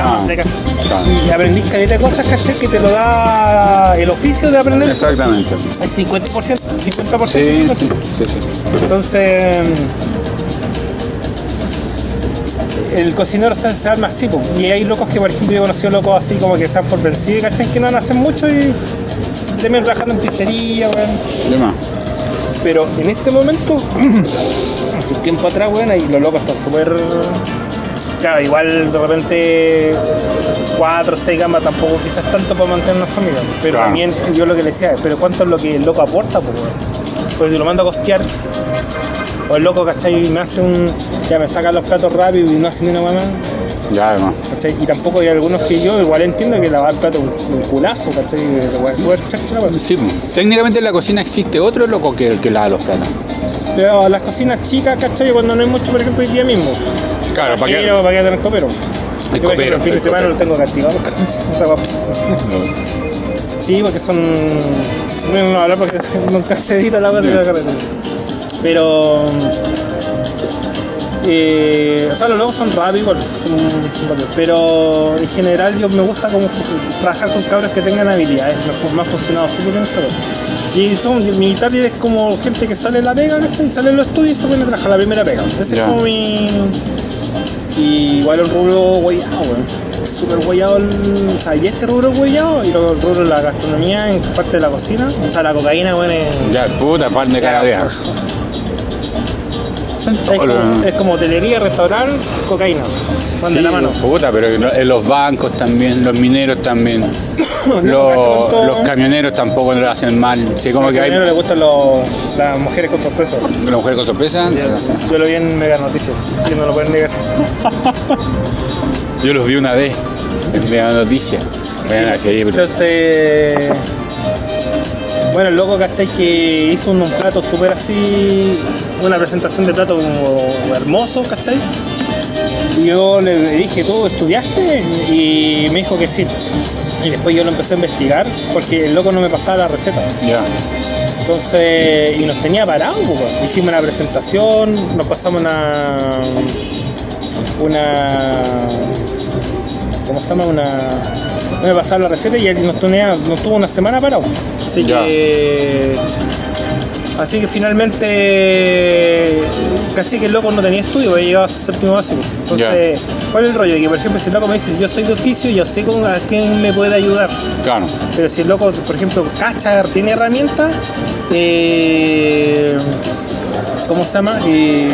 claro. Y aprendís caleta de cosas, ¿cachai? Que te lo da el oficio de aprender. Exactamente. Es 50%, 50%. Sí, sí, sí, sí. Entonces, el cocinero se, se arma así, po. y hay locos que, por ejemplo, yo he conocido locos así como que dan por vencidos, ¿cachai? Que no hacen mucho y terminan trabajando en pizzería, weón. Pero en este momento, hace un tiempo atrás, weón, ahí los locos están súper. Claro, igual de repente 4 o 6 gamas tampoco quizás tanto para mantener una familia. Pero Claro. también yo lo que le decía, pero ¿cuánto es lo que el loco aporta? Pues? Pues si lo mando a costear, o el loco, ¿cachai? Me hace un. Ya me saca los platos rápido y no hace ni una mamá. Ya, además. ¿cachai? Y tampoco hay algunos que yo igual entiendo que lavar plato un, culazo, ¿cachai? La weá es súper chacha, la weá. Sí, pues. técnicamente en la cocina existe otro loco que, que lava los platos. Pero las cocinas chicas, ¿cachai? Cuando no hay mucho, por ejemplo, hoy día mismo. Claro, ¿para? Pero para que tener copero. El copero, El fin de el semana lo tengo castigado. Sí, porque son. No, no hablar porque nunca se edita la wea de la carretera. Pero. Eh, o sea, los logos son rápidos, igual, pero en general yo me gusta como trabajar con cabros que tengan habilidades, me, ha funcionado súper bien eso. Y son, mi target es como gente que sale de la pega. Y sale en los estudios y se pone a trabajar la primera pega. Ese es como mi. Y igual el rubro guayado, weón. Súper guayado el. O sea, y este rubro guayado, y luego el rubro de la gastronomía en parte de la cocina. O sea, la cocaína, weón, es. Ya, puta, pan de cada día. Son Es todos como, los- es como hotelería, restaurante, cocaína. Van de Sí, la mano. Puta, pero en los bancos también, los mineros también, los, los camioneros tampoco lo hacen mal. Sí, como A que hay le gustan los, las mujeres con sorpresa. una mujer con sorpresa. sé. Yo lo vi en Mega Noticias, y no lo pueden negar. Yo los vi una vez en Mega Noticias. Sí, Entonces, bueno, el loco, ¿cachai? Que hizo un, un plato súper así, una presentación de plato hermoso, ¿cachai? Yo le dije, ¿tú estudiaste? Y me dijo que sí. Y después yo lo empecé a investigar porque el loco no me pasaba la receta. ya. Entonces, y nos tenía parados, pues, hicimos una presentación, nos pasamos una. una. ¿Cómo se llama? Una. No me pasaba la receta y él nos, tenía, nos tuvo una semana parado. Así Ya. que. Así que finalmente. Casi que el loco no tenía estudio, porque llegaba a su séptimo básico. Entonces, ¿cuál es el rollo? Que por ejemplo, si el loco me dice, yo soy de oficio, yo sé con a quién me puede ayudar. Claro. Pero si el loco, por ejemplo, cacha, tiene herramientas, eh, ¿cómo se llama? Eh,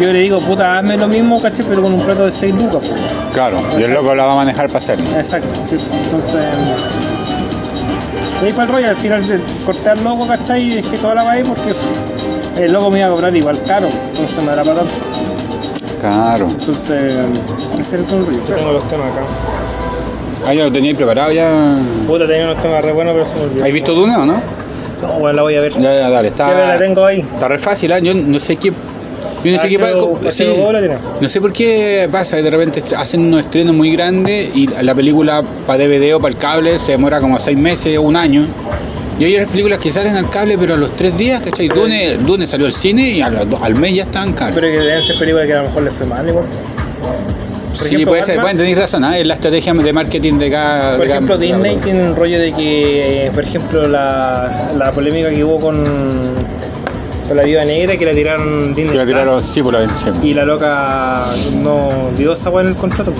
yo le digo, puta, hazme lo mismo, caché, pero con un plato de 6 lucas. Claro, y el loco la va a manejar para hacerlo. Exacto, sí. Entonces, de ahí para el rollo, al final de cortar al loco, ¿cachai? Y dejé toda la vaina porque el loco me iba a cobrar igual caro, entonces no era para tanto. Claro. Entonces, ese es el rollo. Yo tengo los temas acá. Ah, ya lo teníais preparado ya. Puta, tenía unos temas re buenos, pero se me olvidó. ¿Has visto Duna o no? No, bueno, la voy a ver. Ya, ya, dale, Ya la está. tengo ahí. Está re fácil, ¿ah? Yo no sé qué. Yo no sé qué pasa. H2O, sí, H2O la tiene. no sé por qué pasa, que de repente hacen unos estrenos muy grandes y la película para DVD o para el cable se demora como seis meses o un año. Y hay otras películas que salen al cable, pero a los tres días, ¿cachai? Dune, Dune salió al cine y al, al mes ya está en cable. Pero que deben ser películas que a lo mejor les fue mal igual. sí, ejemplo, puede ser, bueno, tenéis razón, ¿ah? es la estrategia de marketing de cada. Por de ejemplo, cada Disney tiene un rollo de que, eh, por ejemplo, la, la polémica que hubo con, con la viuda negra, que la tiraron Que la Plus, tiraron, sí, por la sí. y la loca no dio esa en el contrato.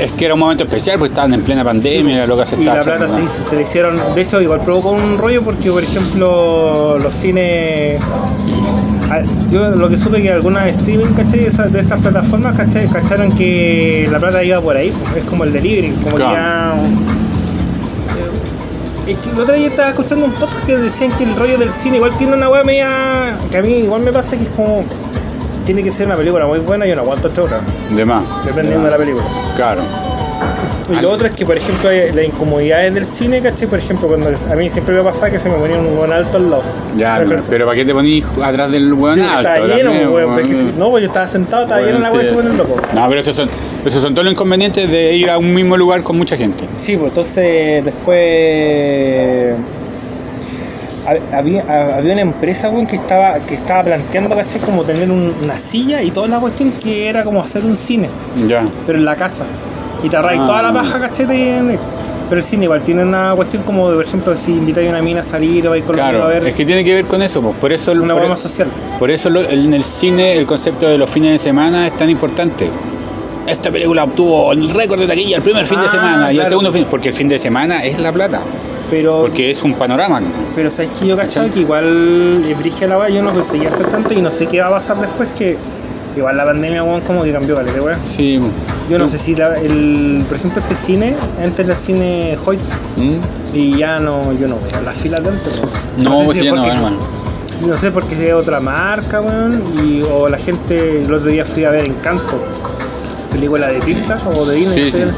Es que era un momento especial porque estaban en plena pandemia y la loca se Y estaba la plata se, se le hicieron, de hecho, igual provocó un rollo porque, por ejemplo, los cines. Yo lo que supe que algunas streaming, ¿cachai? De estas plataformas, ¿cachai? Cacharon que la plata iba por ahí, pues, es como el delivery, como Claro. que ya. Es que el otro día estaba escuchando un podcast que decían que el rollo del cine igual tiene una weá media. que a mí igual me pasa que es como. Tiene que ser una película muy buena y no aguanto esta otra, De más. dependiendo de la película. Claro. Y lo otro es que, por ejemplo, las incomodidades del cine, ¿cachai? Por ejemplo, cuando a mí siempre me pasa que se me ponía un buen alto al lado. Ya, Pero- ¿para qué te ponís atrás del weón Sí, alto? estaba lleno, weón, weón? es que si- no, pues yo estaba sentado, estaba lleno la Bueno, weá sí, y se pone sí. loco. No, pero esos son, esos son todos los inconvenientes de ir a un mismo lugar con mucha gente. Sí, pues entonces después ha- había, ha- había una empresa weón, que estaba que estaba planteando ¿cachai? como tener un- una silla y toda la cuestión que era como hacer un cine, Ya. pero en la casa. Y te arraigas Ah. toda la paja, ¿cachai? De- Pero el cine igual tiene una cuestión como, de, por ejemplo, si invitáis a una mina a salir o vais con la Claro, a ver es que tiene que ver con eso, pues. por eso, una por, más social. por eso lo- en el cine el concepto de los fines de semana es tan importante. Esta película obtuvo el récord de taquilla el primer fin de Ah, semana y el segundo fin, porque el fin de semana es la plata, Pero, porque es un panorama. pero sabes que yo ¿Cachai? que igual es brigia la yo no conseguí hacer tanto y no sé qué va a pasar después que igual la pandemia weón, como que cambió, ¿vale? weá. Sí. Yo no sé si la- el, por ejemplo este cine, antes era cine Hoyt ¿Mm? y ya no, yo no a las filas de antes. weón. No, sé pues si ya no, hermano. No sé por qué es otra marca, weón, y, o la gente, el otro día fui a ver Encanto, película de Pixar o de Disney, Sí, no sé, sí.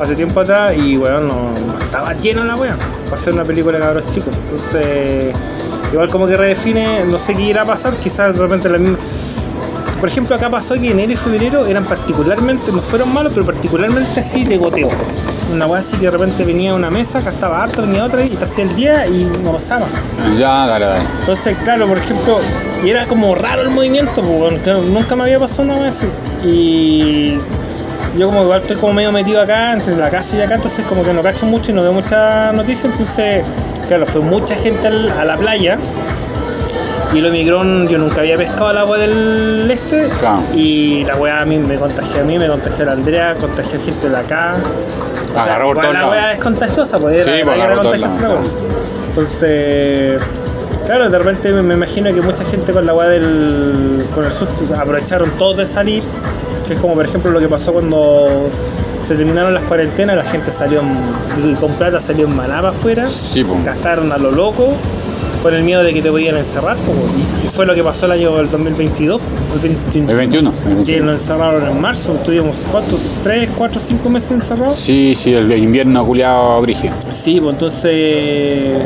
hace tiempo atrás, y weón, no, estaba llena la weón, para hacer una película de cabros chicos. Entonces, igual como que redefine, no sé qué irá a pasar, quizás de repente la misma. Por ejemplo, acá pasó que enero y febrero eran particularmente, no fueron malos, pero particularmente así de goteo. Una weá así que de repente venía una mesa, acá estaba harto, venía otra y te hacía el día y no pasaba. Ya, dale, dale. Entonces, claro, por ejemplo, y era como raro el movimiento, claro, nunca me había pasado una vez así. Y yo como igual estoy como medio metido acá, entre la casa y acá, entonces como que no cacho mucho y no veo muchas noticias, entonces, claro, fue mucha gente a la playa. Y el Omicron, yo nunca había pescado el agua del este. Claro. Y la weá a mí me contagió a mí, me contagió a la Andrea, contagió a gente de acá. O sea, Agarró por la weá es contagiosa, pues Sí, pues, por todos contagiosa la. Entonces, claro, de repente me, imagino que mucha gente con la weá del. con el susto, aprovecharon todos de salir, que es como por ejemplo lo que pasó cuando se terminaron las cuarentenas, la gente salió en- con plata salió en manaba afuera, Sí, pues. gastaron a lo loco. Con el miedo de que te podían encerrar, y- fue lo que pasó el año del 2022, el 2021, El 21. el que 21. nos encerraron en marzo, estuvimos ¿cuántos? ¿3, 4, 5 meses encerrados? Sí, sí, el invierno culiado brigio. Sí, pues entonces.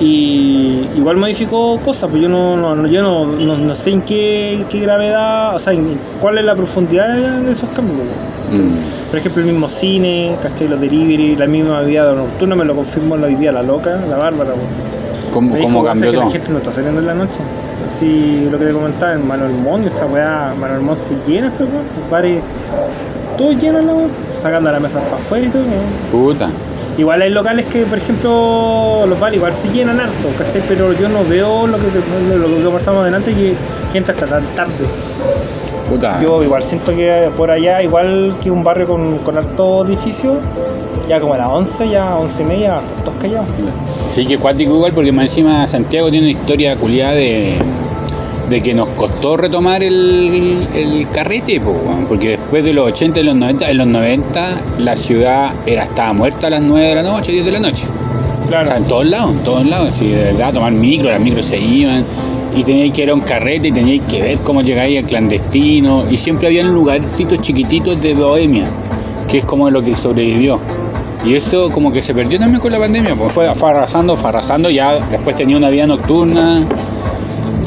Y igual modificó cosas, pues yo no, yo no, no, no sé en qué, qué gravedad, o sea, en cuál es la profundidad de, esos cambios. Mm. Por ejemplo, el mismo cine, ¿cachai? Los delivery, la misma vida nocturna, me lo confirmó hoy día la loca, la bárbara. pues. ¿Cómo, cómo cambió "Pasa que todo? La gente no está saliendo en la noche. Así lo que te comentaba en Manuel Montt, esa weá, Manuel Montt se llena esa weá, los bares, todo lleno la weá, sacando las mesas para afuera y todo. Puta. Igual hay locales que, por ejemplo, los bares igual se llenan harto, ¿cachai? Pero yo no veo lo que, lo que conversamos adelante que gente hasta tan tarde. Puta. Yo igual siento que por allá, igual que un barrio con, con harto edificio, ya como a las 11, ya 11 y media, todos callados. Sí, que cuático igual, porque más encima Santiago tiene una historia culiada de, de que nos costó retomar el, el carrete, po, porque después de los 80 y los 90, en los 90 la ciudad era estaba muerta a las 9 de la noche, 10 de la noche. Claro. O sea, en todos lados, en todos lados, si de verdad tomar micro, las micros se iban y teníais que ir a un carrete y teníais que ver cómo llegáis al clandestino y siempre habían lugarcitos chiquititos de bohemia, que es como lo que sobrevivió. Y esto como que se perdió también con la pandemia, pues fue, fue arrasando, fue arrasando, ya después tenía una vida nocturna.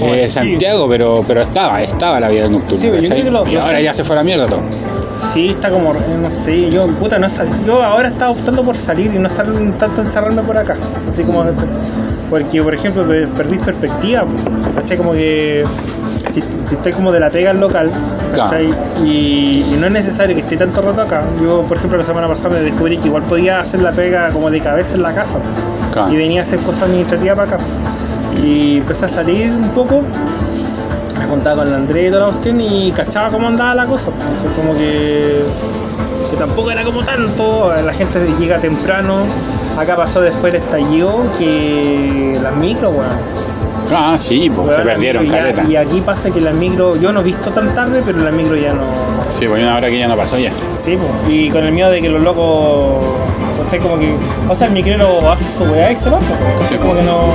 eh. Santiago, pero pero estaba, estaba la vida nocturna, Sí, lo- y ahora ya se fue a la mierda todo. Sí, está como, no sé, yo, puta, no sal- Yo ahora estaba optando por salir y no estar tanto encerrarme por acá. Así como, porque, por ejemplo, pe- perdís perspectiva, ¿cachai? Como que si, si estoy como de la pega al local, ¿cachai? Y, y no es necesario que esté tanto rato acá. Yo, por ejemplo, la semana pasada me descubrí que igual podía hacer la pega como de cabeza en la casa. Claro. Y venía a hacer cosas administrativas para acá. Y empecé a salir un poco me contaba con la Andrea y toda la cuestión y cachaba cómo andaba la cosa. Entonces, como que, que tampoco era como tanto, la gente llega temprano. Acá pasó después el estallido que las micros, weón. Ah, sí, pues se perdieron, ya- caleta. Y aquí pasa que las micros, yo no he visto tan tarde, pero las micros ya no. Sí, pues hay una hora que ya no pasó ya. Sí, pues. Y con el miedo de que los locos. ¿cachai? como que. O sea, el micrero hace su weá y se va, pues. Entonces, Sí, como que no.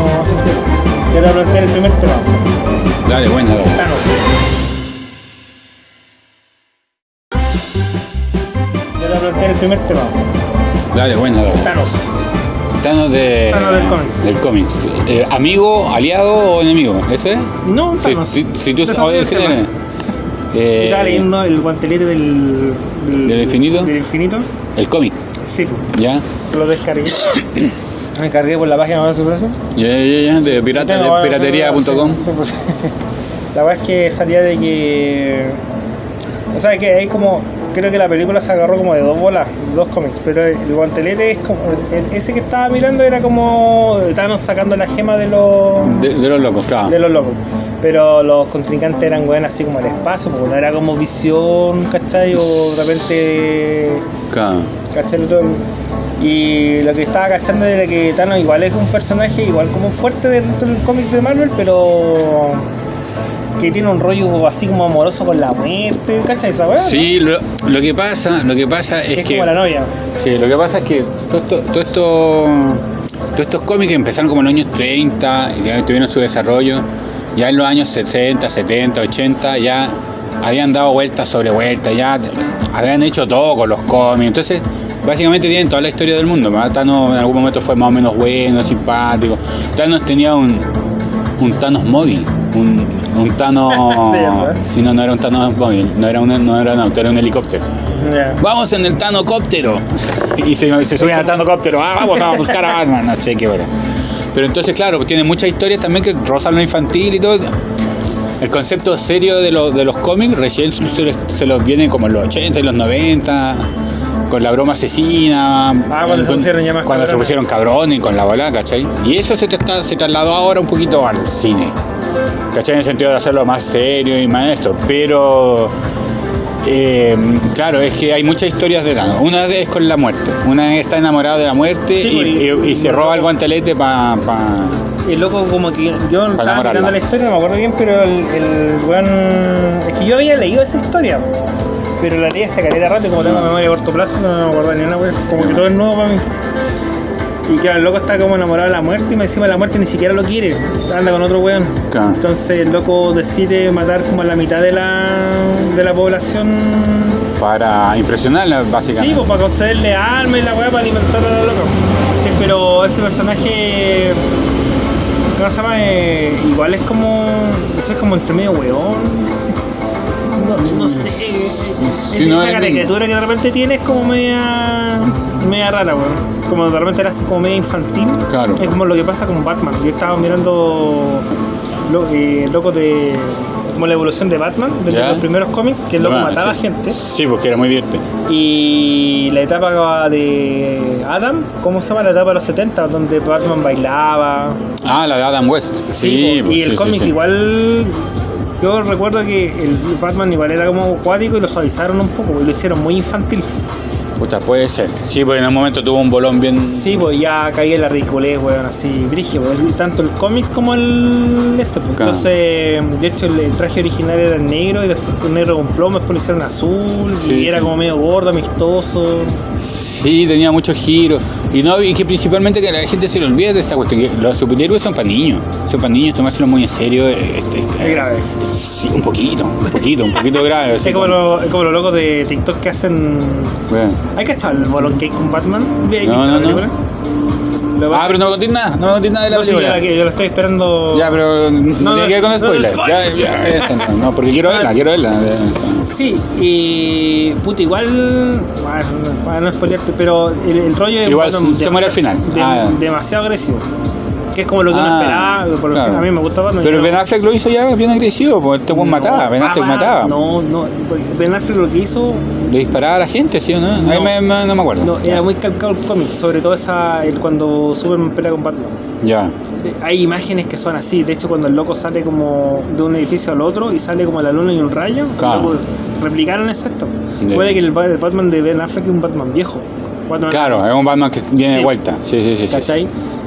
Ya te voy a plantear el primer tema. Dale, bueno, dale. Thanos. Ya te voy a plantear el primer tema. Dale, bueno, dale. Thanos de, Thanos del cómic. del cómic. Eh, ¿Amigo, aliado o enemigo? ¿Ese es? No, Si, Thanos. si, si tú sabes el género. Eh, Estaba leyendo el guantelete del. ¿Del infinito? Del infinito. el cómic, Sí. ¿ya? Lo descargué. Me cargué por la página de su brazo. Ya, ya, ya, de, pirata, de piratería.com. pues. La verdad es que salía de que. O sea, que hay como. Creo que la película se agarró como de dos bolas, dos cómics, pero el guantelete es como, el- ese que estaba mirando era como, estaban sacando la gema de los, De, de los locos, claro. de los locos. Pero los contrincantes eran weón así como el espacio, porque no era como visión, ¿cachai? O de repente Claro. ¿cachai? Y lo que estaba cachando era que Thanos igual es un personaje igual como fuerte dentro del cómic de Marvel, pero que tiene un rollo así como amoroso con la muerte, ¿cachai? Esa weá, Sí, lo, lo que pasa, lo que pasa es, es que. como la novia. Sí, lo que pasa es que todo esto, todo esto- todos estos cómics empezaron como en los años 30 y tuvieron su desarrollo. Ya en los años 60, 70, 80 ya habían dado vueltas sobre vueltas, ya habían hecho todo con los cómics. Entonces, básicamente tienen toda la historia del mundo. ¿verdad? Thanos en algún momento fue más o menos bueno, simpático. Thanos tenía un, un Thanos móvil. Un. ¿verdad? si no, no era un Thanos móvil, no era, un, no era un auto, era un helicóptero. Vamos en el Tanocóptero. Y se, se subían al Tanocóptero. Ah, vamos a buscar a Batman. No sé qué bueno. Pero entonces, claro, tiene muchas historias también que rozan lo infantil y todo. El concepto serio de, los de los cómics recién se, les- se los viene como en los 80 y los 90. Con la broma asesina. Ah, cuando se pusieron ya más Cuando se pusieron cabrones con la bola, ¿cachai? Y eso se, tra- se trasladó ahora un poquito al cine. ¿Cachai? En el sentido de hacerlo más serio y más esto. Pero eh, claro, es que hay muchas historias de Thanos. Una es con la muerte. Una es está enamorado de la muerte Sí, y, y- y- y se roba el guantelete para. Y el loco como que yo estaba mirando la historia, no me acuerdo bien, pero el, el weón... Es que yo había leído esa historia, pero la leí hace caleta rato como tengo memoria a corto plazo no me acuerdo ni una weón, como que todo es nuevo para mí. Y claro, el loco está como enamorado de la muerte y me encima la muerte ni siquiera lo quiere, anda con otro weón. Claro. Entonces el loco decide matar como a la mitad de la, de la población. para impresionarla, Sí, básicamente. pues para concederle alma y la weá para alimentar a los locos. Sí, pero ese personaje, ¿cómo se llama? Eh, igual es como, ese es como entre medio weón. No, no sé, Sí, esa no, es- caricatura que de repente tiene es como media, media rara, weón. Como de repente era así como media infantil. Claro. Es como lo que pasa con Batman. Yo estaba mirando lo, eh, loco de como la evolución de Batman, de Ya. los primeros cómics, que el loco Bueno, mataba sí. gente. Sí, porque era muy divertido. Y la etapa de Adam, ¿cómo se llama la etapa de los 70? Donde Batman bailaba. Ah, la de Adam West. Sí, po, pues, y el sí, sí, cómic sí. igual. Yo recuerdo que el Batman igual era como acuático y lo suavizaron un poco, y lo hicieron muy infantil. Puta, puede ser. Sí, porque en un momento tuvo un bolón bien. Sí, pues ya caía en la ridiculez, weón, así, brigio, pues, tanto el cómic como el este. pues. Claro. Entonces, de hecho, el, el traje original era negro y después con negro con plomo, después lo hicieron azul Sí, y era sí. como medio gordo, amistoso. Sí, tenía muchos giros. Y no, y que principalmente que la gente se le olvida de esta cuestión, que los superhéroes son para niños. Son para niños, tomárselo muy en serio. Este, este, Es grave. Sí, un poquito, un poquito, un poquito grave. así Es como, como- lo- es como los locos de TikTok que hacen. Bueno. ¿Hay cachado el bolón cake con Batman? ¿Hay No, no, no. Ah, pero no me contés nada, no me nada de la no, sí, yo, película. la, yo lo estoy esperando. Ya, pero no, No, tiene no, que ver con spoilers. no, ya, ya, eso no, porque quiero verla, quiero verla. Sí, y. Puta, igual. Para no spoilearte, pero el, el rollo es. Igual se- se muere al final. de- Ah. Demasiado agresivo. Que es como lo que uno Ah, esperaba. Por claro. A mí me gusta Batman. Pero Ben Affleck lo hizo ya bien agresivo, porque este buen mataba, Ben Affleck ah, mataba. No, no. Ben Affleck lo que hizo. Le disparaba a la gente, ¿sí o no? Ahí No. me, me- no me acuerdo. No, era muy calcado el cómic, sobre todo esa, el, cuando Superman pelea con Batman. Ya. Hay imágenes que son así, de hecho cuando el loco sale como de un edificio al otro y sale como la luna y un rayo, Claro. replicaron exacto. Ya. Puede que el, el Batman de Ben Affleck es un Batman viejo. Batman- Claro, es un Batman que viene de Sí. vuelta. Sí, sí, sí. sí, sí.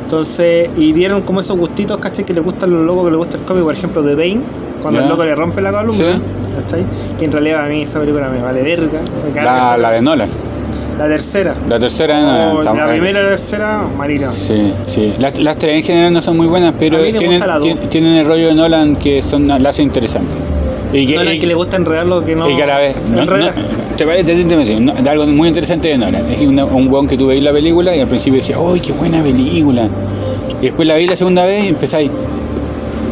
Entonces, y dieron como esos gustitos, ¿cachai? Que le gustan los locos, que le gusta el cómic, por ejemplo, de Bane, cuando el loco le rompe la columna, Sí. ¿cachai? Que en realidad a mí esa película me vale verga. me La, la de Nolan. la tercera. La tercera. Oh, la primera y la tercera, marina. Sí, sí. Las, las tres en general no son muy buenas, pero tienen, el rollo de Nolan que son, la hacen interesante. Y que, No, y- que le gusta enredar lo que no. y que a la vez. No, no, te parece te- te- te- no, de algo muy interesante de Nolan. Es una- un weón que tú veis la película y al principio decía, ¡ay, qué buena película! Y después la vi la segunda vez y empezáis.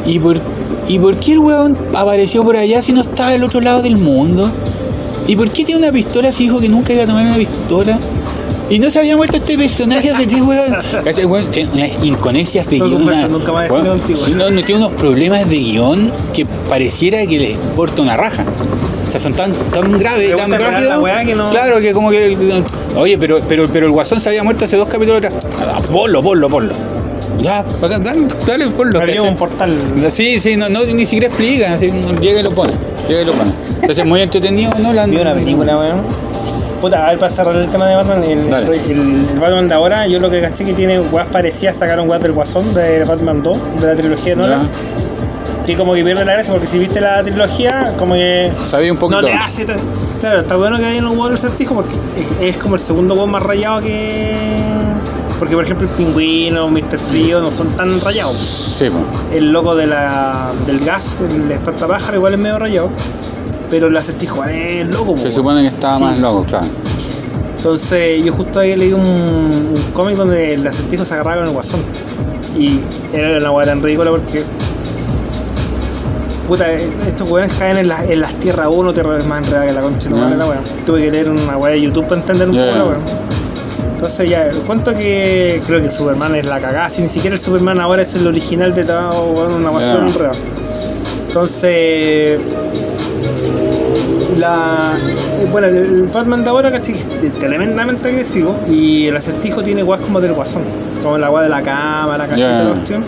¿Y por, ¿Y por qué el weón apareció por allá si no estaba del otro lado del mundo? ¿Y por qué tiene una pistola si dijo que nunca iba a tomar una pistola? Y no se había muerto este personaje hace tres weón. ¿Cachai, weón? Tiene unas inconencias de No guion. converso una- nunca más de weón, cine contigo. sí, no, no, tiene unos problemas de guion que pareciera que les importa una raja. O sea, son tan, tan graves, tan que no- Claro, que como que. Oye, pero, pero, pero el guasón se había muerto hace dos capítulos atrás. Ponlo, ponlo, ponlo. Ya, bacán, dale, dale, ponlo. ¿cachai? un portal. Sí, sí, no, no, ni siquiera explican, así, llega y lo pone, llega y lo pone. Entonces muy entretenido, ¿no? La, una película, weón. Puta, a ver, para cerrar el tema de Batman, el, Batman de ahora, yo lo que caché que tiene weas parecidas, sacaron weas del Guasón de Batman 2, de la trilogía de Nolan, que como que pierde la gracia, porque si viste la trilogía, como que Sabía un poquito. no te hace tan- Claro, está bueno que hayan un huevo del certijo porque es, es como el segundo huevo más rayado que... Porque por ejemplo el pingüino, Mr. Frío no son tan rayados. Sí. El loco de la, del gas, el espantapájaro igual es medio rayado. Pero el acertijo es loco, Se supone que estaba Sí. más loco, claro. Entonces yo justo ahí leí un, un cómic donde el acertijo se agarraba con el guasón. Y era una hueá tan ridícula porque. Puta, estos weones caen en, la- en las tierras 1, tierra más enredada que la concha Ya. madre, la weá. Tuve que leer una weá de YouTube para entender un poco la weá. Entonces ya, cuento que creo que Superman es la cagada, si ni siquiera el Superman ahora es el original de todo, weón, una basura enredada. Entonces, la bueno el Batman de ahora ¿cachai? es tremendamente agresivo y el acertijo tiene guas como del guasón como la guas de la cámara ¿cachai? Toda la cuestión.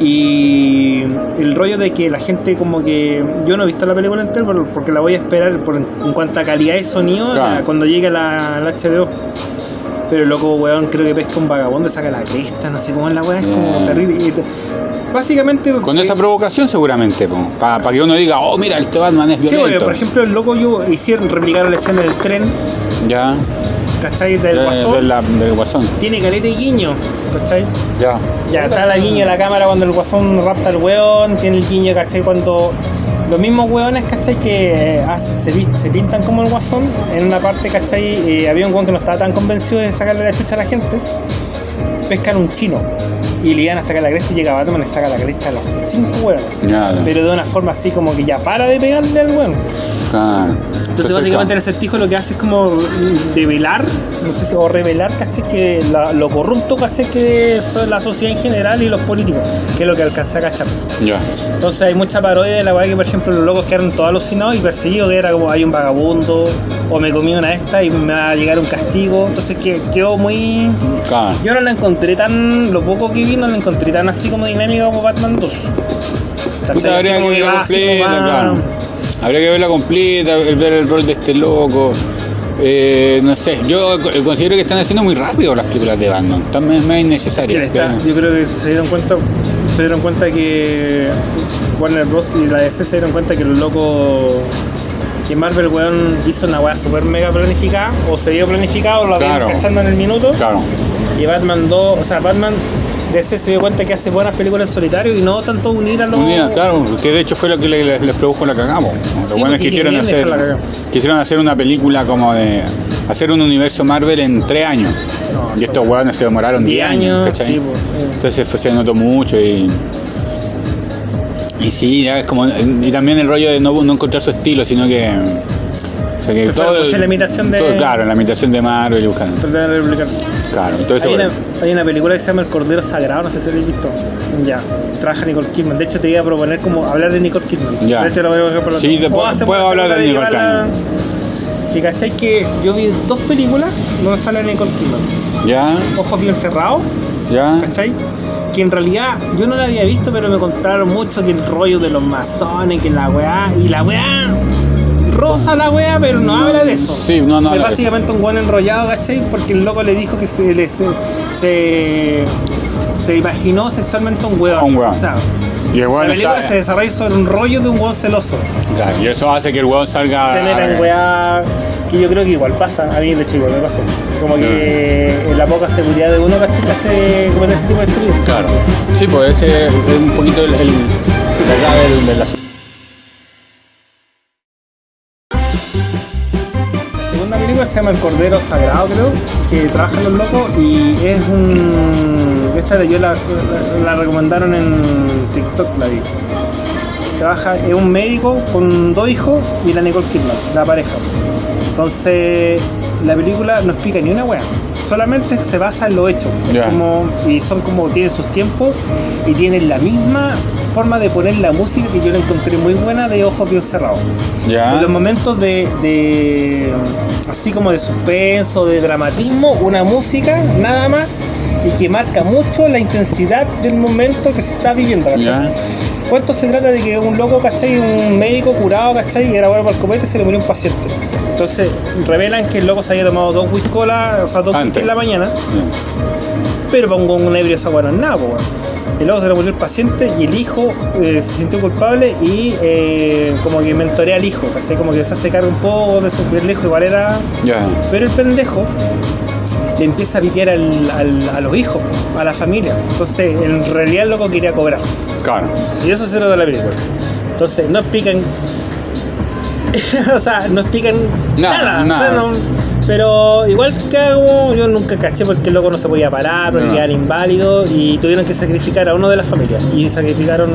y el rollo de que la gente como que yo no he visto la película entera por- porque la voy a esperar por, en cuanto a calidad de sonido Claro. la- cuando llegue la, la HBO pero el loco weón creo que pesca un vagabundo saca la cresta no sé cómo es la weá es como Ya. terrible básicamente Con eh, esa provocación seguramente, para que uno diga, oh, mira, este Batman es Sí, porque, violento. por ejemplo, el loco yo hicieron replicar la escena del tren, ya, ¿cachai? Del de- guasón. de la- del guasón. Tiene caleta y guiño, ¿cachai? Ya. Ya está la guiño de la cámara cuando el guasón rapta al weón, tiene el guiño, ¿cachai? Cuando los mismos weones, ¿cachai? Que eh, hace- se, se pintan como el guasón, en una parte, ¿cachai? Eh, había un weón que no estaba tan convencido de sacarle la chucha a la gente, pescan un chino y le iban a sacar la cresta y llega Batman y le saca la cresta a los cinco. Ya, Pero de una forma así como que ya para de pegarle al claro. Entonces, básicamente el acertijo lo que hace es como develar, no sé si, o revelar, ¿cachai? Que la- lo corrupto, ¿cachai? Que es la sociedad en general y los políticos, que es lo que alcancé a cachar. Ya. Entonces hay mucha parodia de la weá que, por ejemplo, los locos quedaron todos alucinados y perseguidos, que era como hay un vagabundo, o me comí una esta y me va a llegar un castigo. Entonces que, quedó muy... Yo no la encontré tan, lo poco que vi, no la encontré tan así como dinámica como Batman 2. ¿Cachai? Puta, Así habría que verla completa, claro. Habría que verla completa, el- ver el rol de este loco. Eh, no sé, yo co- considero que están haciendo muy rápido las películas de Batman. Están más, innecesarias. yo creo que se dieron cuenta se dieron cuenta que Warner Bros y la DC se dieron cuenta que los locos que Marvel weón hizo una weá super mega planificada o se dio planificado lo habían Claro. cachando en el minuto Claro. y Batman 2 o sea Batman DC se dio cuenta que hace buenas películas en solitario y no tanto unir a los Unida, claro, que de hecho fue lo que le- les, les produjo la cagamos. Los Sí, buenos porque quisieron querían hacer, quisieron hacer una película como de hacer un universo Marvel en tres años. No, y estos hueones se demoraron 10 10 años, años, ¿cachai? sí, pues. Entonces fue- se notó mucho y. Y sí, ya es como. Y también el rollo de no, no encontrar su estilo, sino que. O sea que todo. la imitación de- todo- claro, la imitación de Marvel y. Claro, entonces. Hay una, bueno, hay una película que se llama El Cordero Sagrado, no sé si lo habéis visto. Ya, trabaja Nicole Kidman. De hecho, te iba a proponer como hablar de Nicole Kidman. Ya. De hecho, lo voy a dejar por Sí, te puedo- una hablar de segunda Nicole llevarla- Que cachai que yo vi dos películas donde sale Nicole Kidman. ya, Ojos bien cerrados, ya. ¿cachai? Que en realidad yo no la había visto, pero me contaron mucho que el rollo de los masones, que la weá, y la weá rosa la weá, pero no, habla de eso. Sí, no, no Es básicamente un buen enrollado, ¿cachai? Porque el loco le dijo que se, le- se, se, se imaginó sexualmente un weón. Un weón. O sea, Y el la weón película está. se desarrolla sobre un rollo de un weón celoso. Claro, y eso hace que el weón salga. Se meta en weá que yo creo que igual pasa. A mí, de hecho, igual me pasó. Como que en la poca seguridad de uno, ¿cachai? Que hace ese tipo de estudios. Claro. Sí, pues ese es un poquito el, el, la clave del, del asunto. La segunda película se llama El Cordero Sagrado, creo, que trabajan los locos y es un... Esta yo la, la, la recomendaron en TikTok, la vi. Trabaja, es un médico con dos hijos y la Nicole Kidman, la pareja. Entonces, la película no explica ni una wea. Solamente se basa en los hechos. Es Ya. como- y son como, tienen sus tiempos y tienen la misma forma de poner la música que yo la encontré muy buena de Ojos Bien Cerrados. En los momentos de, de- así como de suspenso, de dramatismo, una música nada más y que marca mucho la intensidad del momento que se está viviendo. ¿cachai? ¿Cuánto se trata de que un loco, ¿cachai? Un médico curado, ¿cachai? Y era bueno para el copete y se le murió un paciente. Entonces revelan que el loco se había tomado dos whisky cola, o sea, dos whisky en la mañana, pero para un, un ebrio esa weá no es nada, po. Y luego se le murió el paciente y el hijo eh, se sintió culpable y eh, como que mentorea al hijo, ¿cachai? Como que se hace cargo un poco de su el hijo, igual era. Pero el pendejo le empieza a pitear al- al- a los hijos, a la familia. Entonces, en realidad el loco quería cobrar. Claro. Y eso se lo de la película. Entonces, no explican. o sea, no explican Nada, nada. nada. o sea, no- pero igual que hago, yo nunca caché porque el loco no se podía parar, porque No. era inválido y tuvieron que sacrificar a uno de la familia. Y sacrificaron.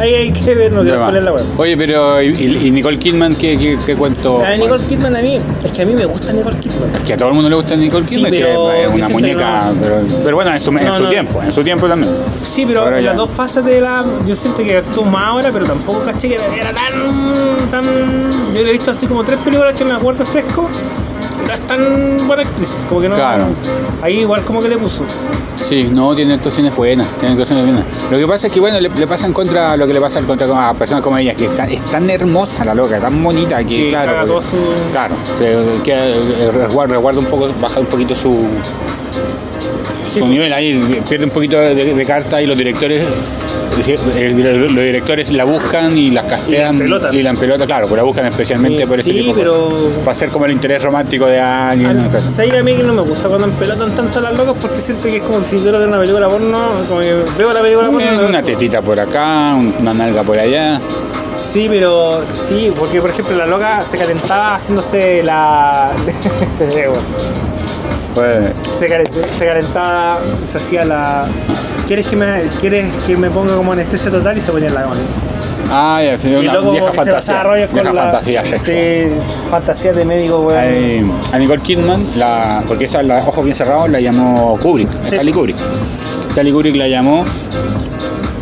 Ahí hay que ver, no va. poner la web. Oye, pero ¿y, y Nicole Kidman qué, qué, qué cuento? A Nicole Kidman a mí, es que a mí me gusta Nicole Kidman. Es que a todo el mundo le gusta Nicole Kidman, sí, pero es una muñeca, no. pero, pero bueno, en su, en tiempo, en su tiempo también. Sí, pero Ahora ya. las dos fases de la. Yo siento que actuó más ahora, pero tampoco caché que era tan. tan yo le he visto así como tres películas que me acuerdo fresco. Es tan buena actriz. Como que no. Claro. Ahí igual como que le puso. Sí, no, tiene actuaciones buenas, tiene actuaciones buenas. Lo que pasa es que, bueno, le, le pasa en contra lo que le pasa en contra a personas como ella, que está, es tan hermosa la loca, tan bonita, que, claro, porque- su- claro, se, que, eh, resguarda, resguarda un poco, baja un poquito su, su nivel ahí, pierde un poquito de, de carta y los directores eh, los directores la buscan y las castean Y la y la pelota, claro, pues la buscan especialmente Eh, por ese sí, tipo pero-. Para ser como el interés romántico de alguien. ¿no? Cosas. ¿Sabes a mí que no me gusta cuando empelotan tanto a las locas? Porque siento que es como si fuera de una película porno. Como que veo la película porno. Una tetita por acá, un- una nalga por allá. Sí, pero sí, porque por ejemplo la loca se calentaba haciéndose la. Pues, se, cal- se calentaba, se hacía la. ¿Quieres que me, quieres que me ponga como anestesia total? Y se ponía en la cama. ah, ya, sí, una luego vieja fantasía. Vieja con la. fantasía sexual. Sí, fantasía de médico. Hay- a Nicole Kidman, la, porque esa, la ojos bien cerrados, la llamó Kubrick, Sí. Stanley Kubrick. Stanley Kubrick la llamó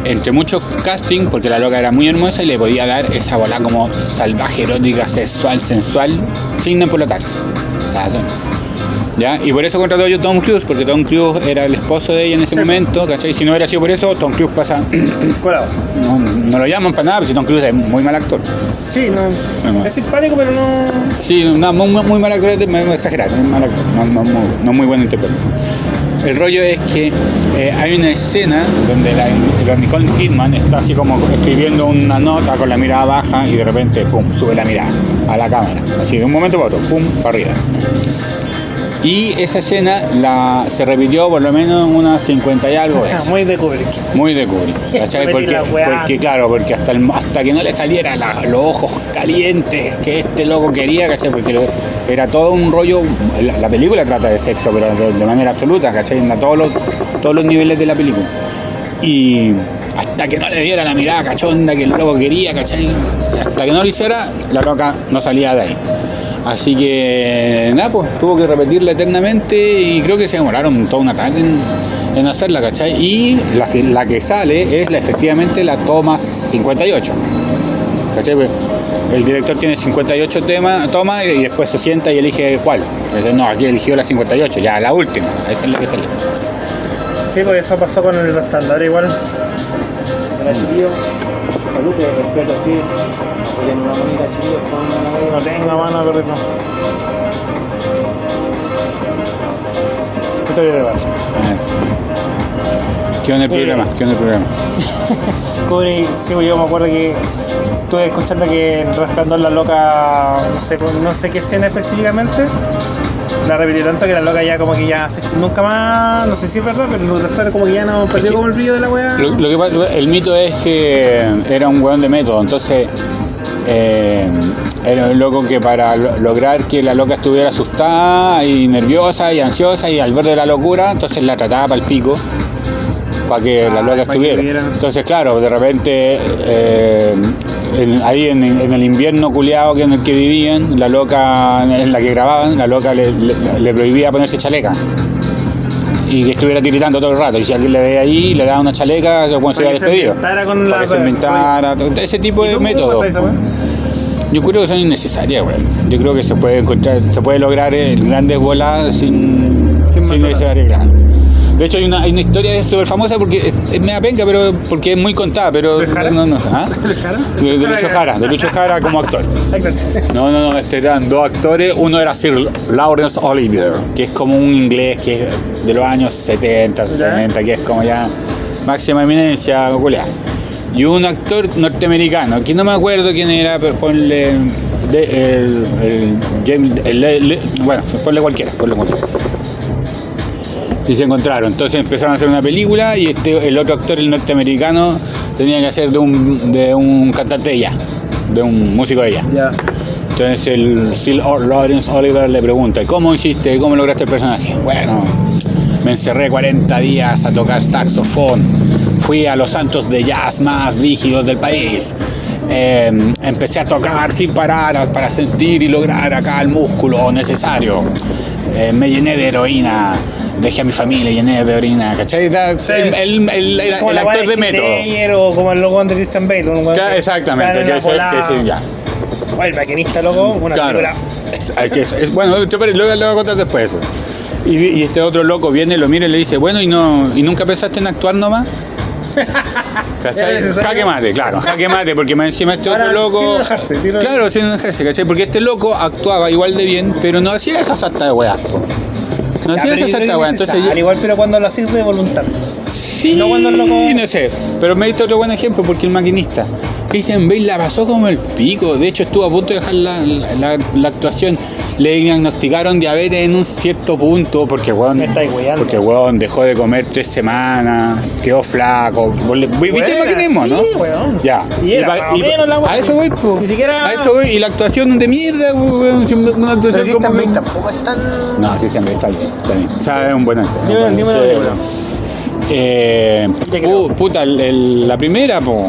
entre muchos casting, porque la loca era muy hermosa y le podía dar esa bola como salvaje, erótica, sexual, sensual, sin empolotarse. O sea, eso- ¿Ya? Y por eso contrató yo a Tom Cruise, porque Tom Cruise era el esposo de ella en ese Sí. momento, ¿cachai? Si no hubiera sido por eso, Tom Cruise pasa. Colado. no, no lo llaman para nada, porque si Tom Cruise es muy mal actor. Sí, no. Bueno. Es simpático, pero no. Sí, no, muy, mal actor, es de- muy exagerado, muy mal actor, no, no, muy, no muy buen intérprete. El rollo es que eh, hay una escena donde la, la Nicole Kidman está así como escribiendo una nota con la mirada baja y de repente, pum, sube la mirada a la cámara. Así de un momento para otro, pum, para arriba. Y esa escena la, se repitió por lo menos unas 50 y algo veces. Muy de Kubrick. Muy de Kubrick, ¿cachai? Porque, claro, porque hasta, el- hasta que no le saliera la- los ojos calientes que este loco quería, ¿cachai? Porque lo- era todo un rollo, la, la película trata de sexo, pero de, de manera absoluta, ¿cachai? En todos los, todos los niveles de la película. Y hasta que no le diera la mirada cachonda que el loco quería, ¿cachai? Hasta que no lo hiciera, la loca no salía de ahí. Así que, nada, pues tuvo que repetirla eternamente y creo que se demoraron toda una tarde en, en hacerla, ¿cachai? Y la, la que sale es la, efectivamente la toma 58. ¿Cachai? Pues, El director tiene 58 temas, toma y después se sienta y elige cuál. Entonces, no, aquí eligió la 58, ya la última, esa es la que sale. Sí, pues eso pasó con el resplandor igual. Salud, respeto así. Apoyen una manita chiquillos con una No tengo mano, perrito. Historia de bar. ¿Qué onda el programa? ¿Qué onda el programa? Kubrick, sí, pues yo me acuerdo que estuve escuchando que en Resplandor la loca, no sé, no sé qué escena específicamente, la repitió tanto que la loca ya como que ya se- nunca más, no sé si es verdad, pero como que ya no perdió como el brillo de la weá. Lo, lo que pasa- el mito es que era un weón de método, entonces eh, era un loco que para lo- lograr que la loca estuviera asustada y nerviosa y ansiosa y al borde de la locura, entonces la trataba para el pico para que Ah, la loca para que estuviera. tuviera- Entonces, claro, de repente eh, en- ahí en, en el invierno culiado que en el que vivían, la loca en la que grababan, la loca le, le- le prohibía ponerse chaleca. y que estuviera tiritando todo el rato. Y si alguien le ve ahí, le da una chaleca, weón se se despedido. con Para la- que se inventara, ese tipo ¿Y de métodos. Yo creo que son innecesarias, weón. Yo creo que se puede encontrar, se puede lograr eh, grandes bolas sin, Sin sin. De hecho hay una, hay una historia súper famosa porque es, es media penca, pero porque es muy contada, pero ¿De no, no, ¿ah? ¿De? De, de Lucho Jara, de Lucho Jara como actor. No, no, no, este eran dos actores. Uno era Sir Lawrence Olivier, que es como un inglés que es de los años 70, 60, que es como ya máxima eminencia, culiá. Y un actor norteamericano, que no me acuerdo quién era, pero ponle. de- el, el- el- bueno, ponle cualquiera, ponle cualquiera. Y se encontraron. Entonces empezaron a hacer una película y este, el otro actor, el norteamericano, tenía que hacer de un, de un cantante de jazz, de un músico de. Ya. Entonces el Sir Lawrence Oliver le pregunta, ¿cómo hiciste? ¿Cómo lograste el personaje? Bueno, me encerré 40 días a tocar saxofón. Fui a los santos de jazz más rígidos del país. Eh, empecé a tocar sin parar para sentir y lograr acá el músculo necesario. Eh, me llené de heroína. Dejé a mi familia, llené de heroína. ¿Cachai? El, el- el- el- Como actor de método. Como el loco de Christian Bale. un Claro, Exactamente, que volada. que ya. El maquinista, loco, una Claro. película. Es- que- es- bueno, luego le voy a contar después. Y, y este otro loco viene, lo mira y le dice, bueno, ¿y no y nunca pensaste en actuar nomás? ¿Cachai? Jaque mate, claro, jaque mate, porque más encima este Ahora, otro loco. sin enojarse, tiro- Claro, sin enojarse, ¿cachai? Porque este loco actuaba igual de bien, pero no hacía esa sarta de weá. No hacía esa que de weá. Entonces yo- igual, pero cuando lo haces de voluntad. Sí, No cuando el loco- no sé. Pero me diste otro buen ejemplo porque el maquinista. Christian Bale la pasó como el pico. De hecho, estuvo a punto de dejar la, la- la- la actuación. Le diagnosticaron diabetes en un cierto punto porque weón, porque weón dejó de comer tres semanas, quedó flaco. ¿Vos le- ¿Viste el maquinismo, sí, no? weón. Ya. Y era pa- menos la weá. a eso voy, po. Ni siquiera- A eso voy. Y la actuación de mierda, weón. Una actuación como. Tampoco es tan. No, Christian Bale está bien. Está bien. O sea, es un buen actor. Dime, dime película. Eh, pu- puta, el- el- la primera, po,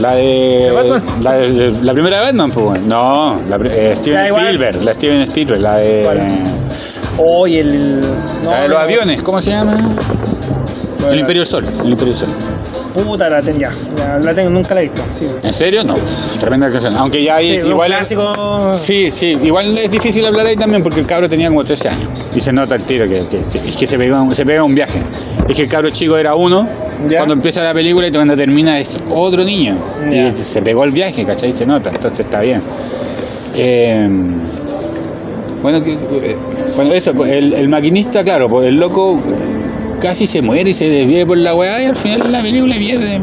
la de, la de- la primera Batman, po, no, la, eh, Steven igual. Spielberg, la Steven Spielberg, la de, ¿Cuál? Oye, el. no, la de los aviones, ¿cómo se llama? Bueno, El Imperio del Sol, el Imperio del Sol. Puta, la tengo ya. La tengo, nunca la he visto. Sí. ¿En serio? No, tremenda canción. Aunque ya hay, Sí, igual, clásico. sí, sí, igual es difícil hablar ahí también porque el cabro tenía como 13 años y se nota el tiro que, que, que se, pega, un- se pega un viaje. Es que el cabro chico era uno, Ya. cuando empieza la película y cuando termina es otro niño. Ya. Y se pegó el viaje, ¿cachai? Se nota, entonces está bien. Eh, bueno, que- eh, bueno, eso, pues, el, el maquinista, claro, pues el loco casi se muere y se desvía por la weá y al final la película pierde.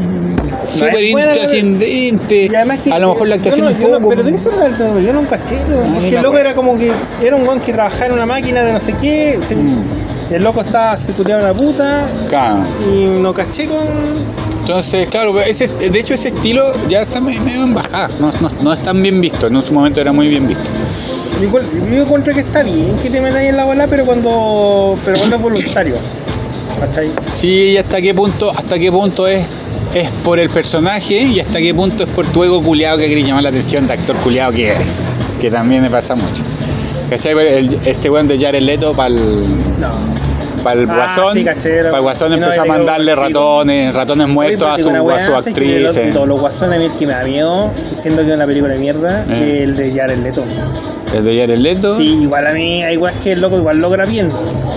Súper intrascendente. A lo mejor la actuación no- un poco. pero de qué se trata? Yo no caché. Porque me el loco era como que. Era un weón que trabajaba en una máquina de no sé qué. se- Mm. El loco estaba circulando una puta. Claro. Y no caché con. Entonces, claro, ese, de hecho ese estilo ya está me- medio en bajada, no, no, no es tan bien visto, en su momento era muy bien visto. Yo encuentro que está bien que te metas ahí en la bola, pero cuando. Pero cuando es voluntario. ¿Cachai? Sí, y hasta qué punto, hasta qué punto es, es por el personaje y hasta qué punto es por tu ego culiado que querés llamar la atención de actor culiado que eres, que también me pasa mucho. ¿Cachai? Este weón de Jared Leto para el, No. Para el Ah, guasón, sí, para el guasón no, empezó a mandarle ratones, ratones muertos a su, a su weá, ¿sabes que de actriz. los- eh. Los guasones a mí el que me da miedo, siendo que es una película de mierda, Eh. el de Jared Leto. El de Jared Leto. Sí, igual a mí, hay weas que el loco igual logra bien.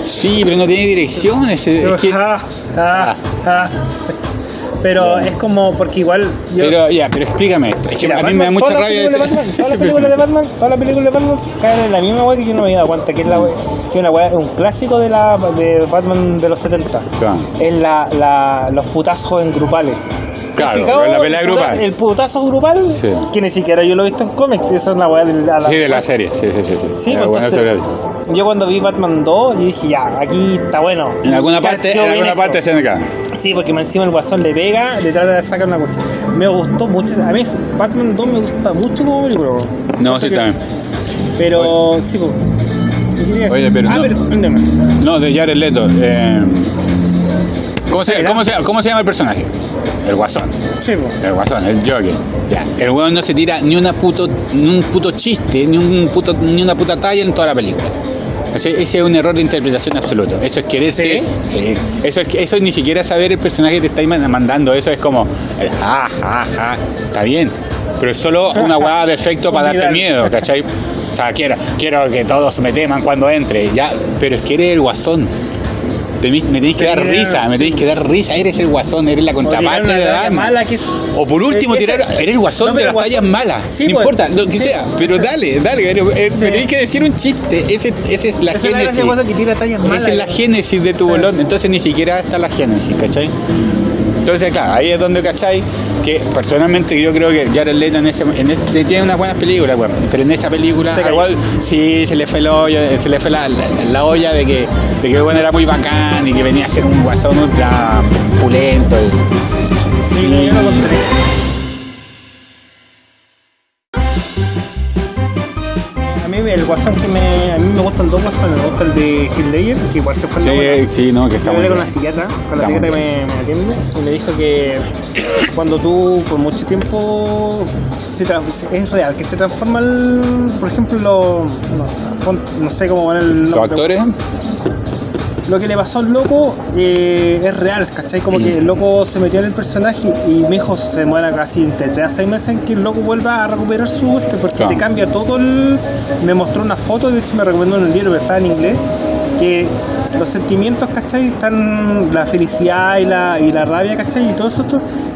Sí, pero no tiene dirección. ese- es que- Ah, ah, ah. Pero es como, porque igual. yo- pero ya, pero explícame esto. Es que Mira, a mí me da mucha rabia películas de ese, Batman, ese Todas las películas de Batman, todas las películas de Batman caen en la misma wea que yo no me había dado cuenta, que es la wea- que es una wea, un clásico de la de Batman de los 70. Claro. Es la, la, los putazos en grupales. Claro, la pelea El grupal. El putazo grupal, Sí. que ni siquiera yo lo he visto en cómics, esa es la weá de la, Sí, de la serie, sí, sí, sí. sí. Pues, entonces. Yo cuando vi Batman 2, yo dije, ya, aquí está bueno. En alguna parte, en alguna parte cae. Sí, porque encima el guasón le pega, le trata de sacar una coche. Me gustó mucho, a mí Batman 2 me gusta mucho como película. No, sí, que- también. Pero, sí, pues. ¿qué quería Oye, pero ah, no- pero. No, de Jared Leto. eh, ¿Cómo se, cómo, se, ¿Cómo se llama el personaje? El guasón. Sí, po. El guasón, el Joker. Ya. El weón no se tira ni una puto, ni un puto chiste, ni un puto, ni una puta talla en toda la película. ¿Cachai? Ese es un error de interpretación absoluto. Eso es quererse. Sí. Eso, es, eso es ni siquiera saber el personaje que te está man- mandando. Eso es como. ja, ja, ja. Está bien. Pero es solo una hueá de efecto para darte miedo, ¿cachai? O sea, quiero, quiero que todos me teman cuando entre. Ya, pero es que eres el guasón. Me tenéis que dar risa, me tenéis que dar risa. Eres el guasón, eres la contraparte de mala que es. O por último, tirar. Eres el guasón No, de las tallas malas. Sí, no pues, importa, lo que sí, sea. Pero dale, dale. eh, Sí. Me tenéis que decir un chiste. Ese, ese es la Esa es la génesis. de Guasón, que tira tallas malas. Esa es la génesis de tu bolón. Entonces ni siquiera está la génesis, ¿cachai? Entonces, claro, ahí es donde, ¿cachai? Que personalmente yo creo que Jared Leto en ese, en tiene unas buenas películas, bueno, pero en esa película Se igual sí se le fue el hoyo, se le fue la, la- la olla de que, de que bueno, era muy bacán y que venía a ser un guasón ultra pulento. y- Sí, yo lo que me. A mí me gustan dos guasones. Me gusta el de Ledger, que igual se fue Sí, buena. sí, no, que está Yo hablé con la psiquiatra, con la psiquiatra que me, me atiende, y me dijo que cuando tú por mucho tiempo se es real, que se transforma el, por ejemplo, lo, no, no sé cómo van el Los actores, Lo que le pasó al loco eh, es real, ¿cachai? Como que el loco se metió en el personaje y mi hijo se demora casi entre 3 a 6 meses en que el loco vuelva a recuperar su este, porque Claro. te cambia todo el... Me mostró una foto, de hecho me recomendó en el libro, pero está en inglés, que los sentimientos, ¿cachai? Están la felicidad y la, y la rabia, ¿cachai? Y todo eso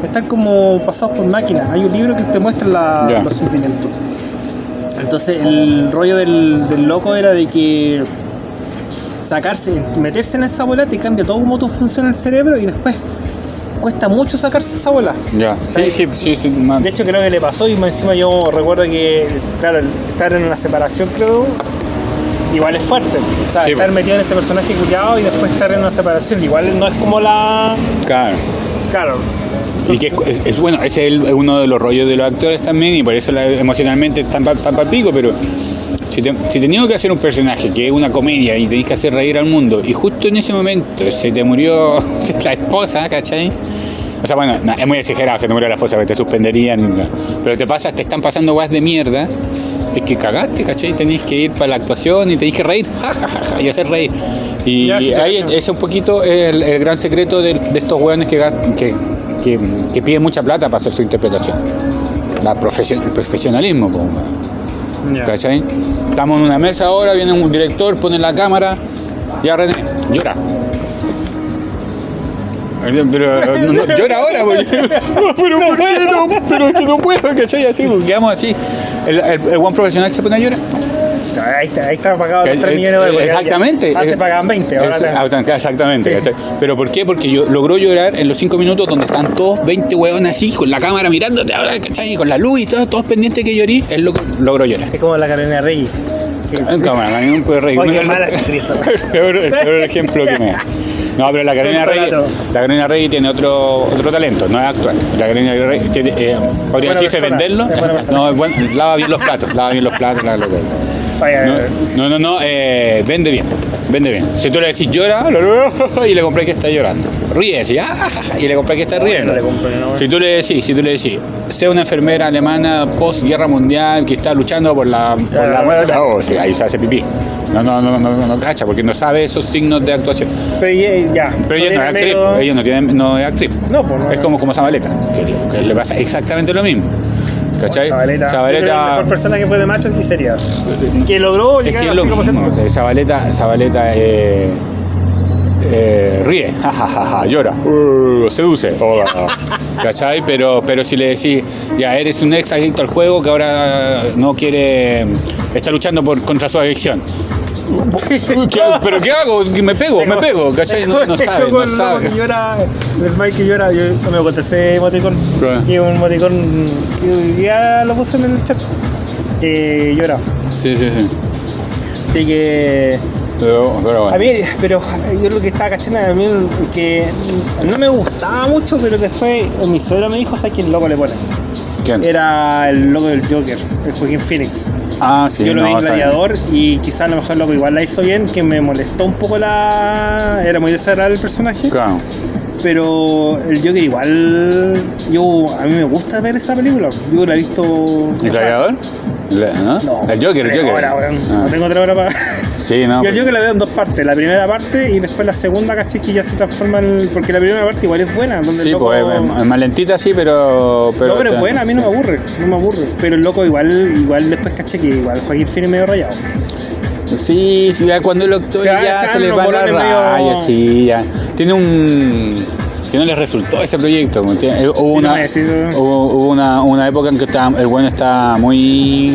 están como pasados por máquina. Hay un libro que te muestra la- los sentimientos. Entonces el rollo del, del loco era de que sacarse, meterse en esa bola te cambia todo cómo tú funciona el cerebro y después cuesta mucho sacarse esa bola. ya. Sí, sí, sí, sí, man. De hecho creo que le pasó y encima yo recuerdo que, claro, estar en una separación creo, igual es fuerte. O sea, Sí, estar metido en ese personaje cuidado y después estar en una separación, igual no es como la... Claro. Claro. Y que es, es- es- bueno, ese es uno de los rollos de los actores también, y por eso la- emocionalmente están para pa pico, pero si, te, si tenías que hacer un personaje que es una comedia y tenés que hacer reír al mundo, y justo en ese momento se te murió la esposa, ¿cachai? O sea, bueno, no, es muy exagerado, se te murió la esposa, que te suspenderían, pero te pasas, te están pasando guas de mierda, es que cagaste, ¿cachai? Tenés que ir para la actuación y tenés que reír, ja, ja, ja, ja, y hacer reír. Y Ya, ahí es un poquito el, el gran secreto de, de estos hueones que, que, que, que piden mucha plata para hacer su interpretación. La profesio- el profesionalismo, po, ¿cachai? Estamos en una mesa ahora, viene un director, pone la cámara, ya René, llora. Pero no, no, llora ahora, porque, pero ¿por qué no? Pero que no puedo, ¿cachai? Así, porque quedamos así. El, el, el buen profesional se pone a llorar. Ahí está, ahí está pagado los Eh, 3 eh, millones de dólares. Exactamente. Antes pagaban 20, ahora Es- te- autan- Exactamente, Sí. ¿cachai? Pero ¿por qué? Porque yo logró llorar en los 5 minutos donde están todos 20 hueones así, con la cámara mirándote ahora, ¿cachai? Con la luz y todo, todos pendientes que llorí, él lo- logró llorar. Es como la Carolina Reyes. En cámara, no puede reír. Oye, Me- mala el, peor, el peor ejemplo que me da. No, pero la Carolina Rey, la Carolina Rey tiene otro, otro talento, no es actual. La Carolina Rey tiene, eh, podría decirse venderlo. es. No, es buen- lava bien los platos, lava bien los platos, lava los platos. No, no, no, no, eh, vende bien, vende bien. Si tú le decís llora, y le compré que está llorando. Ríe, decís, "Ah, ja, ja", y le compré que está riendo. Si tú le decís, si tú le decís, sea una enfermera alemana post guerra mundial que está luchando por la, por la muerte, oh, sí, ahí se hace pipí. No, no, no, no, no, no cacha, porque no sabe esos signos de actuación. Pero ya, ya. Pero ella no es actriz, ella no, tiene, no es actriz. No, pues. Es como, como Zabaleta, que, que le pasa exactamente lo mismo. ¿Cachai? Zabaleta. Que El mejor personaje fue de macho y sería. Que logró Es llegar que es a lo 5%. mismo. o sea, Zabaleta, Zabaleta eh, eh, ríe, ja, ja, ja, ja, llora, uh, seduce, oh, ¿cachai? Pero, pero si le decís, ya eres un ex adicto al juego que ahora no quiere, está luchando por, contra su adicción. ¿Qué? ¿Pero qué hago? Me pego, me pego, ¿cachai? No, no sabe, no sabe. que llora, el Smile que llora, yo me conté ese emoticón, que un emoticón que ya lo puse en el chat, que llora. Sí, sí, sí. Así que Pero, pero a bueno. mí, pero yo lo que estaba cachando a mí que no me gustaba mucho, pero después mi suegro me dijo, ¿sabes quién loco le pone? ¿Quién? Era el loco del Joker, el Joaquín Phoenix. Ah, sí, yo lo no, vi en. Gladiador y quizás a lo mejor loco igual la hizo bien, que me molestó un poco la... Era muy desagradable el personaje. Claro. Pero el Joker igual, yo a mí me gusta ver esa película. Yo la he visto. ¿El? La- ¿no? No, el Joker, el Joker. weón. Ah. No tengo otra hora para. Sí, no. Yo el pues- Joker la veo en dos partes. La primera parte y después la segunda, ¿cachai? Que ya se transforma en. Porque la primera parte igual es buena. Donde Sí, loco- pues es- más lentita, sí, pero. pero no, pero es buena, a mí no me aburre, no me aburre. Pero el loco igual, igual después caché que igual Joaquín Phoenix medio rayado. Sí, sí, ya cuando el va- ya se le va la medio- raya, sí, ya. Tiene un. Que no le resultó ese proyecto. Eh, Hubo, una, hubo, hubo una, una época en que estaba, el bueno estaba muy.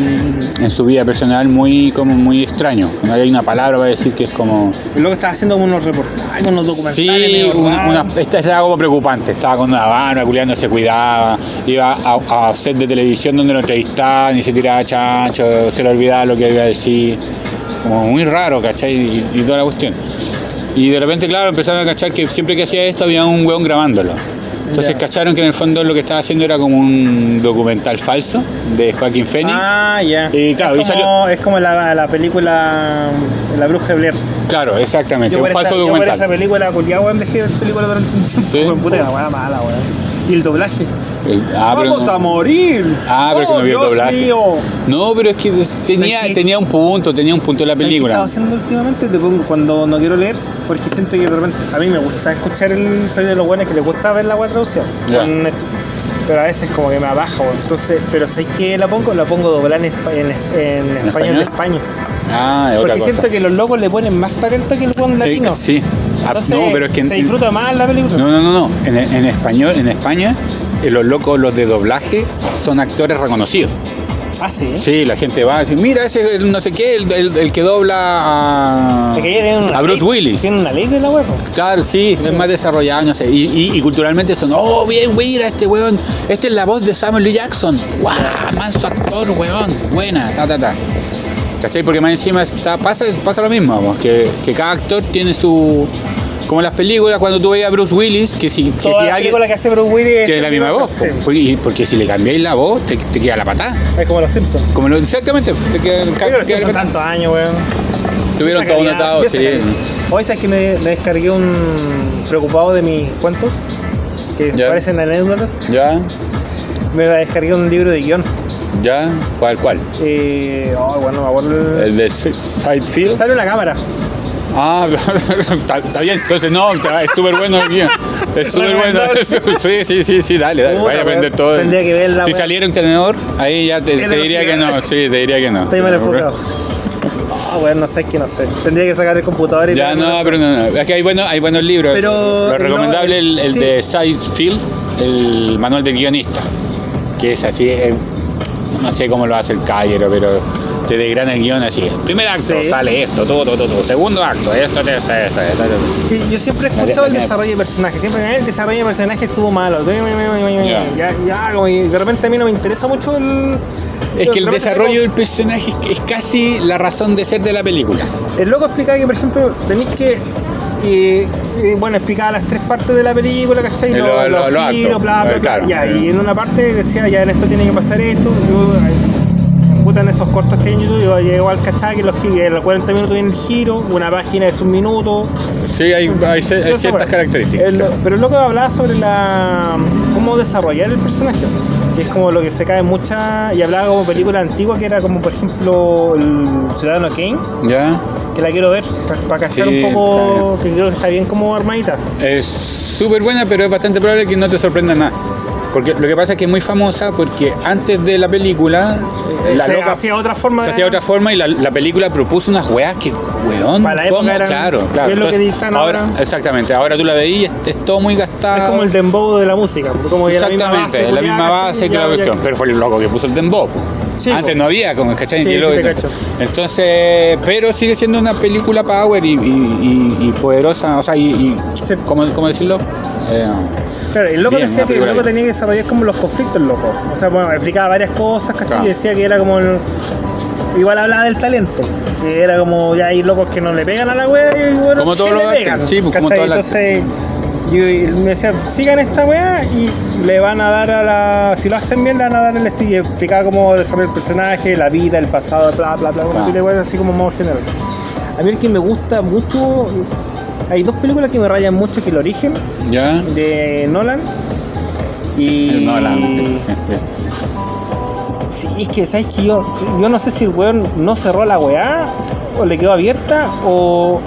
en su vida personal muy como muy extraño. No hay una palabra para decir que es como. El loco estaba haciendo como unos reportajes, unos documentales. Sí, medio una, una- esta estaba como preocupante. Estaba con una barba, culiando, se cuidaba. Iba a, a set de televisión donde lo entrevistaban y se tiraba chancho, se le olvidaba lo que iba a decir. Como muy raro, ¿cachai? Y, y toda la cuestión. Y de repente, claro, empezaron a cachar que siempre que hacía esto había un weón grabándolo. Entonces Ya. cacharon que en el fondo lo que estaba haciendo era como un documental falso de Joaquín Phoenix. Ah, ya. Y claro, es, como, es como la, la película La Bruja de Blair. Claro, exactamente, Yo un falso esa, yo documental. esa película, culiado, weón, dejé de película durante un tiempo. Sí. Puta, la weá mala, weón. Y el doblaje. El- ah, pero ¡Vamos no- a morir! Ah, pero que ¡Oh, no vi el Dios doblaje. mío! No, pero es que tenía, tenía un punto, tenía un punto la ¿Sabes qué película. estaba haciendo últimamente? Te pongo cuando no quiero leer, porque siento que de repente a mí me gusta escuchar el soy de los buenos que les gusta ver la web esto. Pero a veces como que me abajo, entonces, pero ¿sabes qué la pongo? La pongo doblada en, en, en español de? España. Ah, es otra Porque cosa. siento que los locos le ponen más talento que el buen Eh, latino. sí. Ah, Entonces, no, pero es que se disfruta más la película. No, no, no, no. En, en español, en España, eh, los locos, los de doblaje, son actores reconocidos. Ah, sí. Sí, la gente va a decir, mira, ese el no sé qué, el, el- el que dobla a, Bruce ley- Willis. Tiene una ley de la web. Claro, sí, es más desarrollado, no sé. Y, y- y culturalmente son, oh, bien, mira, este weón, esta es la voz de Samuel L. Jackson. ¡Guau! Manso actor, weón. Buena, ta, ta, ta. ¿Cachai? Porque más encima está, pasa, pasa lo mismo, vamos, que, que cada actor tiene su. Como las películas, cuando tú veías a Bruce Willis, que si, que si la alguien. que hace Bruce Willis es la misma voz, Sí. po. porque, si le cambiáis la voz, te, te queda la patada. Es como los Simpsons. Como lo, exactamente, te queda, Pero queda los la Simpsons patada. tantos años, weón. Tuvieron todo calidad, notado, esa sí. Hoy sabes que me, me descargué un preocupado de mis cuentos que Ya. parecen anécdotas. Ya, Me descargué un libro de guion. ya, ¿cuál, cuál? Eh, oh, bueno, me acuerdo. El de Sidefield. Sale una cámara. Ah, está, está bien, entonces no, es súper bueno el guion. Es súper bueno. Sí, sí, sí, sí, dale, dale, vaya a aprender todo. tendría que verla, si saliera un tenedor, ahí ya te, Es te diría que no, sí, te diría que no. Estoy mal enfocado. Ah, bueno, no sé qué no sé. Tendría que sacar el computador y Ya no, pero no, no. Es que hay buenos, hay buenos libros. Pero Lo recomendable no, el, el sí. de Sidefield, el manual de guionista. Que es así, eh, no sé cómo lo hace el caballero, pero te desgrana el guion así. Primer acto, Sí. sale esto, todo, todo, todo. Segundo acto, esto, esto, esto, esto, esto. Sí, Yo siempre he escuchado el desarrollo de personajes. Siempre "Eh, el desarrollo de personajes estuvo malo. Ya. Ya, ya, como y de repente a mí no me interesa mucho el. Es que el desarrollo del personaje es- casi la razón de ser de la película. El loco explicaba que, por ejemplo, tenéis que. eh, eh, bueno, explicaba las tres partes de la película, ¿cachai? Eh, lo- lo- los lo giros, bla, bla, eh, bla. claro. Ya, y en una parte decía, ya en esto tiene que pasar esto. Yo, puta, en esos cortos que hay en YouTube, yo llego al cachai que los los 40 minutos viene el giro, una página es un minuto, Sí, hay, ciertas características. el- pero el loco hablaba sobre la cómo desarrollar el personaje. Que es como lo que se cae en muchas. Y hablaba como película antigua que era como por ejemplo el Ciudadano Kane, ¿Ya? que la quiero ver para cachar Sí, un poco, que creo que está bien como armadita. Es súper buena, pero es bastante probable que no te sorprenda nada. Porque lo que pasa es que es muy famosa porque antes de la película, la se loca hacía otra forma se de- hacía otra forma y la, la película propuso unas weas que, weón, Para la ¿cómo? eran- claro, claro. ¿qué es lo que ahora, ahora? Exactamente, ahora tú la veís y es, es todo muy gastado. Es como el dembow de la música. Como Exactamente, la la misma base, que la cuestión. Pero fue el loco que puso el dembow. Sí, Antes no había, como ¿cachai? Sí, sí. Entonces, pero sigue siendo una película power y, y- y- y poderosa, o sea, y. ¿cómo, cómo decirlo? Eh, Claro, el loco Bien, decía que el loco tenía que desarrollar como los conflictos, el loco. O sea, bueno, explicaba varias cosas, ¿cachai? Claro. Y decía que era como el- Igual hablaba del talento. Que era como ya hay locos que no le pegan a la wea y bueno, Como todos que los le pegan. sí, pues, Entonces, y me decía, sigan esta wea y le van a dar a la. Si lo hacen bien, le van a dar el estilo. Y explicaba cómo desarrollar el personaje, la vida, el pasado, bla, bla, bla, Claro. así como modo general. A mí el que me gusta mucho hay dos películas que me rayan mucho, que El Origen, ¿Ya? de Nolan, y... Nolan. Sí, es que, ¿sabes que yo, yo no sé si el weón no cerró la weá, o le quedó abierta, o...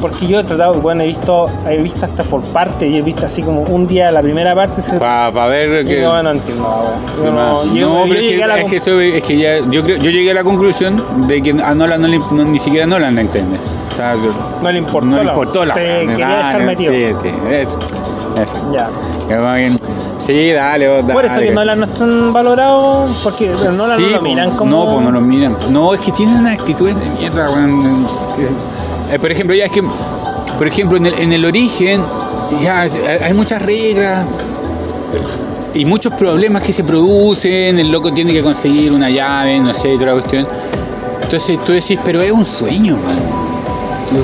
Porque yo he tratado, bueno, he visto, he visto hasta por parte, y he visto así como un día la primera parte. Para ver y que... no, no entiendo No, no, yo- no, yo pero es la que, es, que eso- es que ya, yo, creo, yo llegué a la conclusión de que a Nolan no le, no- ni siquiera Nolan la entiende. O sea, yo- No le importó no le la- importó la te weá, quería dejar metido. Sí, sí, eso. eso. Ya. Sí, dale, vos, dale. Por eso que. Nolan no están valorados, porque Nolan Sí, no lo miran como... No, pues no lo miran. No, es que tienen una actitud de mierda, weón. Eh, por ejemplo, ya es que, por ejemplo, en el, en el origen, ya hay hay muchas reglas y muchos problemas que se producen. El loco tiene que conseguir una llave, no sé, otra cuestión. Entonces tú decís, pero es un sueño.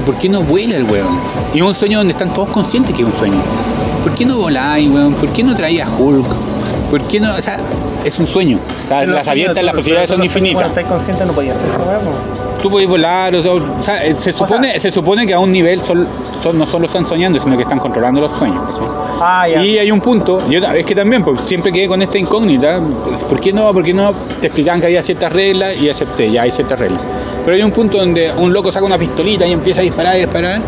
¿Por qué no vuela el weón? Y es un sueño donde están todos conscientes que es un sueño. ¿Por qué no voláis, weón? ¿Por qué no traías Hulk? ¿Por qué no? O sea, es un sueño. O sea, Pero las abiertas, las posibilidades son infinitas. Cuando estás consciente no podías hacer weá, po. Tú podés volar, o, o sea, eh, se supone, se supone que a un nivel son, son- no solo están soñando, sino que están controlando los sueños. Ah, ya. Y hay un punto, yo es que también, pues, siempre quedé con esta incógnita, pues, ¿por qué no? ¿Por qué no? Te explicaban que había ciertas reglas y acepté, ya hay ciertas reglas. Pero hay un punto donde un loco saca una pistolita y empieza a disparar y disparar,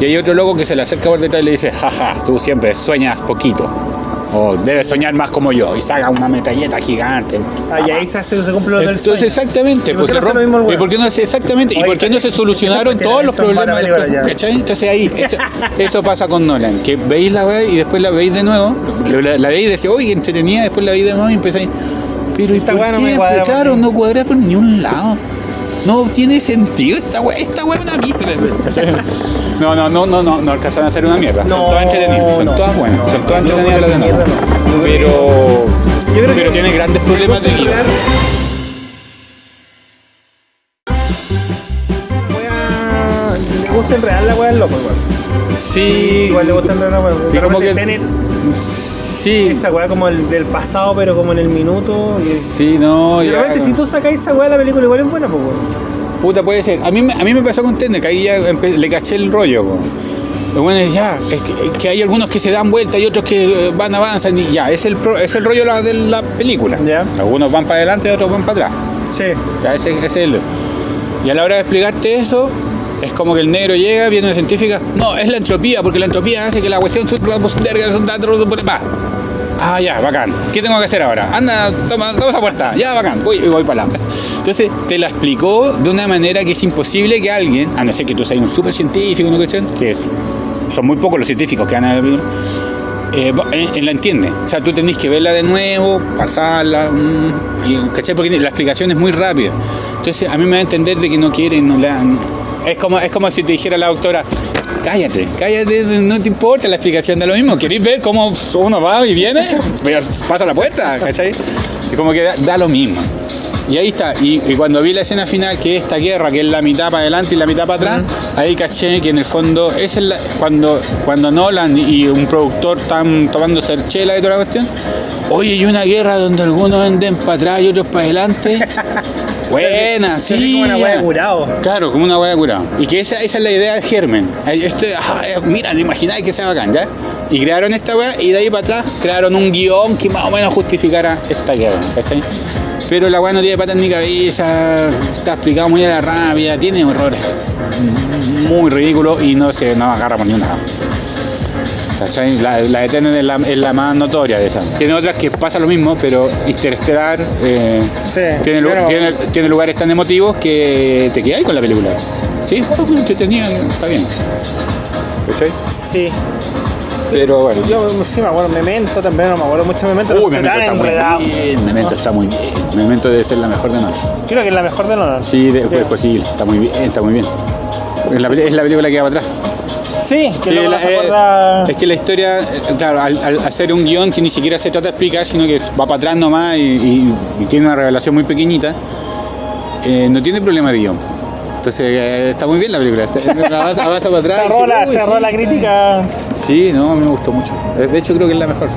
y hay otro loco que se le acerca por detrás y le dice, jaja, tú siempre sueñas poquito, o debes soñar más como yo, y saca una metralleta gigante. Ah, y ahí se, hace, se cumple lo del Entonces, sueño. exactamente, ¿Y por pues se no mismo el ¿Y por qué no se exactamente? ¿Y por qué no se solucionaron todos los problemas después? ¿Cachai? Entonces ahí, eso, eso pasa con Nolan, que veis la weá y después la veis de nuevo, la, la veis y decís, oye, entretenida, después la veis de nuevo y empezáis, pero ¿y Esta por no qué? me cuadra Pues claro, no cuadra por ni un lado. No tiene sentido esta weá, esta weá es una mierda. No, no, no, no, no, no alcanzan a ser una mierda. son No, todas entretenidas, son no, todas buenas, no, son todas entretenidas las de Pero, Yo creo pero que- tiene grandes problemas de guion. Sí. Igual le gusta la weá. Y como que- Tenet, Sí. esa weá como el del pasado, pero como en el minuto. y- Sí, no, ya. repente, si tú sacas esa weá, la película igual es buena, pues weón. Puta, puede ser. A mí, me- a mí me pasó con Tenet, que ahí ya le caché el rollo. Lo bueno ya, es que, que hay algunos que se dan vuelta y otros que eh, van, avanzan y ya, es el, pro- es el rollo la- de la película. Ya. Algunos van para adelante y otros van para atrás. Sí. Ya, ese, ese es el... Y a la hora de explicarte eso, es como que el negro llega, viene una científica, no, es la entropía, porque la entropía hace que la cuestión... Va. Ah, ya, bacán. ¿Qué tengo que hacer ahora? Anda, toma, toma esa puerta. Ya, bacán. Voy, voy para la. Entonces, te la explicó de una manera que es imposible que alguien, a no ser que tú seas un súper científico, ¿no? ¿cachai? Que son muy pocos los científicos que van a ver, eh, va- eh, eh, la entiende. O sea, tú tenés que verla de nuevo, pasarla, mm, y, ¿cachai? Porque la explicación es muy rápida. Entonces, a mí me da a entender de que no quieren, no la... Es como, es como si te dijera la doctora, cállate, cállate, no te importa la explicación de lo mismo. ¿Queréis ver cómo uno va y viene? Pasa la puerta, ¿cachai? Y como que da, da lo mismo. Y ahí está, y, y cuando vi la escena final, que es esta guerra, que es la mitad para adelante y la mitad para atrás, ahí caché que en el fondo, es la- cuando, cuando Nolan y un productor están tomando chela y toda la cuestión, oye, hay una guerra donde algunos venden para atrás y otros para adelante. Buena, sí. como una de curado. Claro, como una hueá curada. Y que esa, esa es la idea de Germen. Este, mira, te imagináis que sea bacán, ¿ya? Y crearon esta weá y de ahí para atrás crearon un guion que más o menos justificara esta guerra, ¿cachai? Pero la weá no tiene patas ni cabeza, está explicado muy a la rabia, tiene errores muy ridículos y no se no agarra por ni una. ¿Cachai? La, la de Tenet es la, es la más notoria de esas. Tiene otras que pasa lo mismo, pero Interestelar eh, Sí. tiene, pero- tiene, tiene lugares tan emotivos que te quedas con la película. Sí, entretenida, está bien. ¿Cachai? Sí. Pero bueno. Yo sí me acuerdo, Memento también, no me acuerdo mucho Memento. Uy, Memento está muy bien. Memento está muy bien. Memento debe ser la mejor de Nolan. Creo que es la mejor de Nolan. Sí, de- pues, pues sí, está muy bien, está muy bien. Es la, es la película que va para atrás. Sí, que Sí, la- no eh, es que la historia, eh, claro, al, al hacer un guion que ni siquiera se trata de explicar, sino que va para atrás nomás y, y- y tiene una revelación muy pequeñita, eh, no tiene problema de guion. Entonces eh, está muy bien la película. Está- avanza, avanza para atrás. Cerró, la, "Uy, cerró sí". la crítica. Sí, no, a mí me gustó mucho. Eh, De hecho, creo que es la mejor.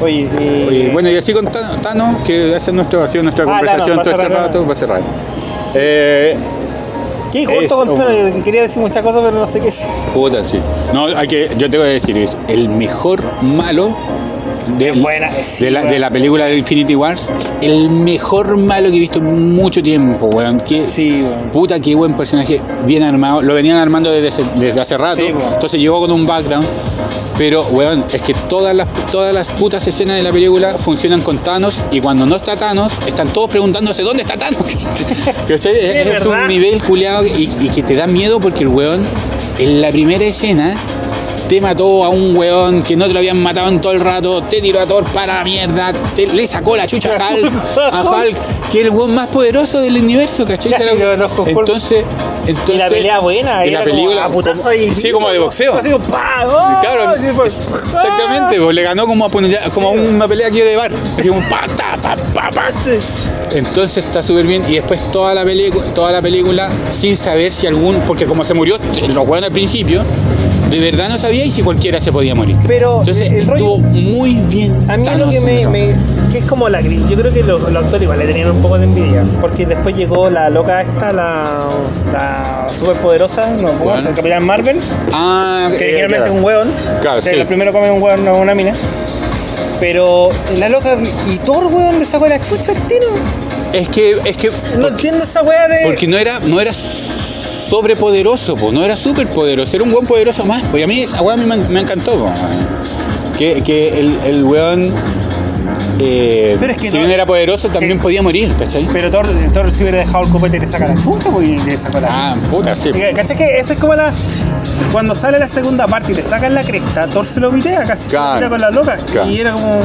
Oye, y... Oye, bueno, y así con Tano, que es nuestro, ha sido nuestra Ah, conversación Thanos, todo este cerrar. rato, para cerrar. Eh, ¿Qué? Un- Quería decir muchas cosas, pero no sé qué es. Puta, sí. No, hay que, yo te voy a decir, es el mejor malo de, buena, sí, de, la, de la película de Infinity Wars. Es el mejor malo que he visto en mucho tiempo, weón. Qué, Sí, weón. Puta, qué buen personaje, bien armado. Lo venían armando desde, desde hace rato. Sí, entonces llegó con un background. Pero, weón, es que todas las, todas las putas escenas de la película funcionan con Thanos. Y cuando no está Thanos, están todos preguntándose dónde está Thanos. Es es un nivel culiado y, y que te da miedo porque el weón, en la primera escena, te mató a un weón que no te lo habían matado en todo el rato, te tiró a Thor para la mierda, te- le sacó la chucha a Hulk, a Hulk, que es el weón más poderoso del universo, ¿cachai? Lo Hulk. entonces, entonces, Y la pelea buena, y la como película, a como- sí, como de boxeo. Así como, ¡pa! ¡Oh! Claro, Sí, pues, exactamente, pues le ganó como, a como una pelea aquí de bar, así como pa, ta, pa, pa, pa. ¡ah! Entonces está súper bien y después toda la película, toda la película sin saber si algún, porque como se murió los weones al principio, de verdad no sabía y si cualquiera se podía morir. Pero Entonces el rollo- estuvo muy bien. A mí lo Thanos que en me, que es como la gris, yo creo que los, los actores igual le tenían un poco de envidia, porque después llegó la loca esta, la, la superpoderosa, no, ¿cómo ¿Cuál? el Capitán Marvel, Ah, que eh, claro. es un hueón, Claro, que sí. lo primero come un hueón, no una mina. Pero la loca y Thor, weón, le sacó la chucha al tiro. Es que, es que No entiendo esa weá de. porque no era, no era sobrepoderoso, pues, no era superpoderoso, era un buen poderoso más. Pues y a mí esa weá me, me encantó, po. que, que el, el weón, eh, Pero es que si no- bien era poderoso, también podía morir, ¿cachai? Pero Thor, Thor si hubiera dejado el copete le saca la chucha, pues y le sacó la Ah, puta, sí. ¿Cachai que esa es como la. Cuando sale la segunda parte y le sacan la cresta, Thor se lo vitea casi se lo Claro. tira con la loca. Claro. Y era como.